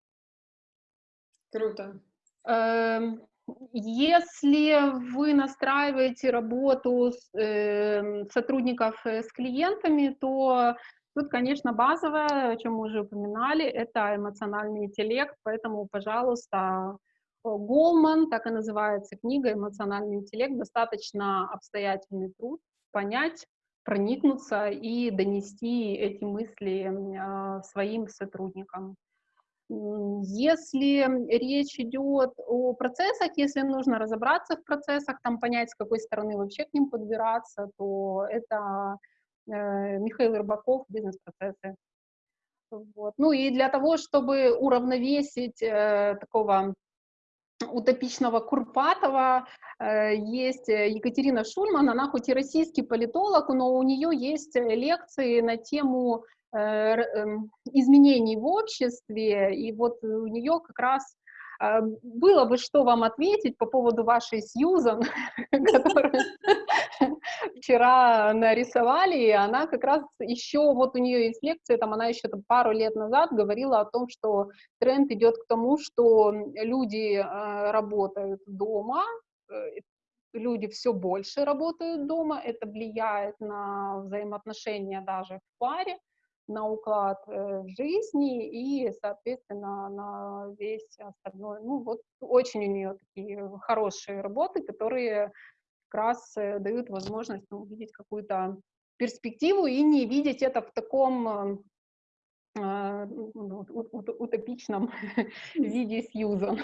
Круто. Эм, если вы настраиваете работу с, э, сотрудников э, с клиентами, то Тут, конечно, базовое, о чем мы уже упоминали, это эмоциональный интеллект, поэтому, пожалуйста, Голман, так и называется книга «Эмоциональный интеллект», достаточно обстоятельный труд, понять, проникнуться и донести эти мысли э, своим сотрудникам. Если речь идет о процессах, если нужно разобраться в процессах, там понять, с какой стороны вообще к ним подбираться, то это э, Михаил Рыбаков «Бизнес-процессы». Вот. Ну и для того, чтобы уравновесить э, такого утопичного Курпатова э, есть Екатерина Шульман, она хоть и российский политолог, но у нее есть лекции на тему изменений в обществе, и вот у нее как раз а, было бы что вам ответить по поводу вашей Сьюзан, которую вчера нарисовали, и она как раз еще, вот у нее есть лекция, там она еще там, пару лет назад говорила о том, что тренд идет к тому, что люди э, работают дома, э, люди все больше работают дома, это влияет на взаимоотношения даже в паре, на уклад э, жизни и, соответственно, на весь остальной. Ну, вот очень у нее такие хорошие работы, которые как раз э, дают возможность ну, увидеть какую-то перспективу и не видеть это в таком э, утопичном виде Сьюзан.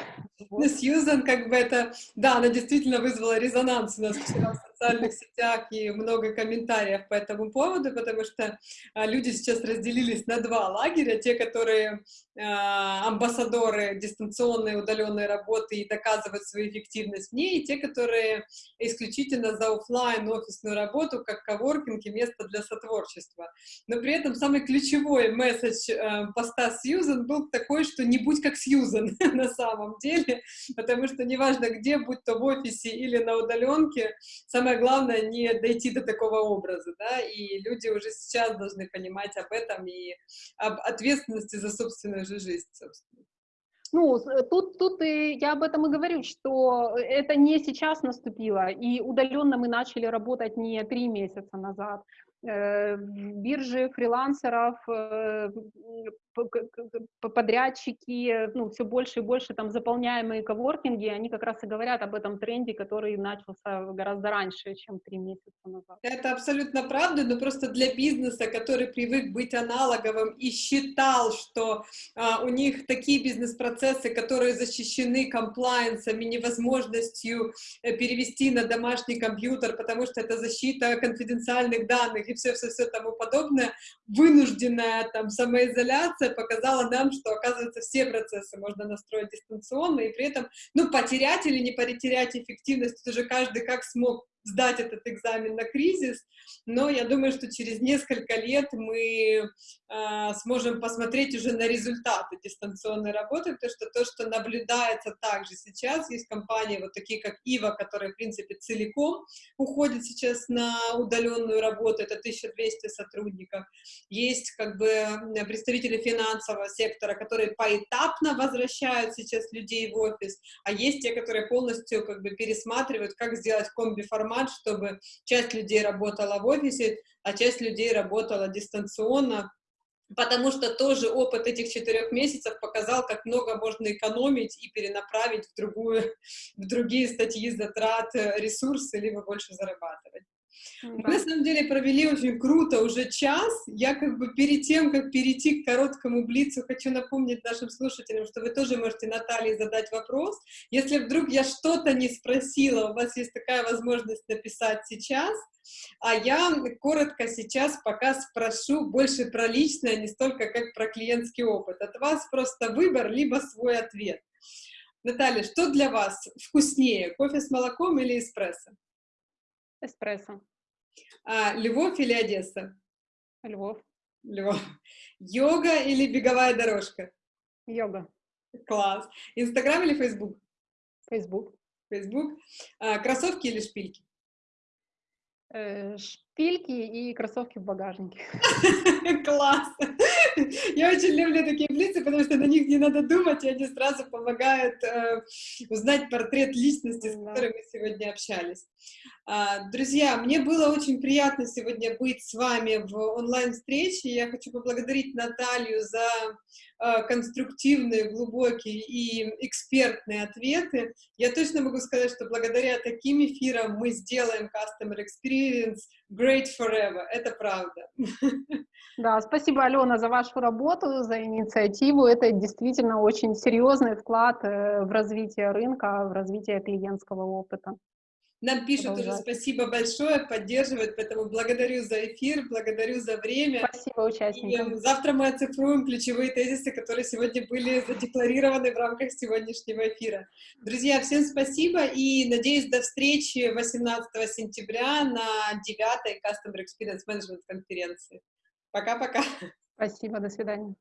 Вот. Сьюзан, как бы это, да, она действительно вызвала резонанс у нас вчера в социальных сетях и много комментариев по этому поводу, потому что а, люди сейчас разделились на два лагеря, те, которые а, амбассадоры дистанционной удаленной работы и доказывают свою эффективность в ней, и те, которые исключительно за офлайн офисную работу, как коворкинг и место для сотворчества. Но при этом самый ключевой месседж э, поста Сьюзен был такой, что не будь как Сьюзен на самом деле, потому что неважно где, будь то в офисе или на удаленке, самое главное не дойти до такого образа, да, и люди уже сейчас должны понимать об этом и об ответственности за собственную же жизнь, собственно. Ну, тут, тут и я об этом и говорю, что это не сейчас наступило, и удаленно мы начали работать не три месяца назад. Э, биржи фрилансеров, э, подрядчики, ну, все больше и больше там заполняемые коворкинги, они как раз и говорят об этом тренде, который начался гораздо раньше, чем три месяца назад. Это абсолютно правда, но просто для бизнеса, который привык быть аналоговым и считал, что а, у них такие бизнес-процессы, которые защищены комплайенсом и невозможностью э, перевести на домашний компьютер, потому что это защита конфиденциальных данных и все-все-все тому подобное, вынужденная там самоизоляция показала нам, что, оказывается, все процессы можно настроить дистанционно, и при этом, ну, потерять или не потерять эффективность, это уже каждый как смог сдать этот экзамен на кризис, но я думаю, что через несколько лет мы э, сможем посмотреть уже на результаты дистанционной работы, потому что то, что наблюдается также сейчас, есть компании вот такие, как Ива, которые, в принципе, целиком уходят сейчас на удаленную работу, это 1200 сотрудников, есть как бы представители финансового сектора, которые поэтапно возвращают сейчас людей в офис, а есть те, которые полностью как бы пересматривают, как сделать комби-формат формат, чтобы часть людей работала в офисе, а часть людей работала дистанционно, потому что тоже опыт этих четырех месяцев показал, как много можно экономить и перенаправить в, другую, в другие статьи затрат э, ресурсы, либо больше зарабатывать. Мы, на самом деле, провели очень круто уже час. Я как бы перед тем, как перейти к короткому блицу, хочу напомнить нашим слушателям, что вы тоже можете Наталье задать вопрос. Если вдруг я что-то не спросила, у вас есть такая возможность написать сейчас. А я коротко сейчас пока спрошу больше про личное, не столько как про клиентский опыт. От вас просто выбор, либо свой ответ. Наталья, что для вас вкуснее, кофе с молоком или эспрессо? Эспрессо. А, Львов или Одесса? Львов. Львов. Йога или беговая дорожка? Йога. Класс. Инстаграм или Фейсбук? Фейсбук. Фейсбук. А, кроссовки или шпильки? Э, шпильки и кроссовки в багажнике. Класс! Я очень люблю такие блицы, потому что на них не надо думать, и они сразу помогают э, узнать портрет личности, с которой мы сегодня общались. А, друзья, мне было очень приятно сегодня быть с вами в онлайн-встрече. Я хочу поблагодарить Наталью за а, конструктивные, глубокие и экспертные ответы. Я точно могу сказать, что благодаря таким эфирам мы сделаем Customer Experience great forever. Это правда. Да, спасибо, Алена, за вашу работу, за инициативу. Это действительно очень серьезный вклад э, в развитие рынка, в развитие клиентского опыта. Нам пишут уже спасибо большое, поддерживают, поэтому благодарю за эфир, благодарю за время. Спасибо участникам. И завтра мы оцифруем ключевые тезисы, которые сегодня были задекларированы в рамках сегодняшнего эфира. Друзья, всем спасибо и надеюсь до встречи 18 сентября на 9 Customer Experience Management конференции. Пока-пока. Спасибо, до свидания.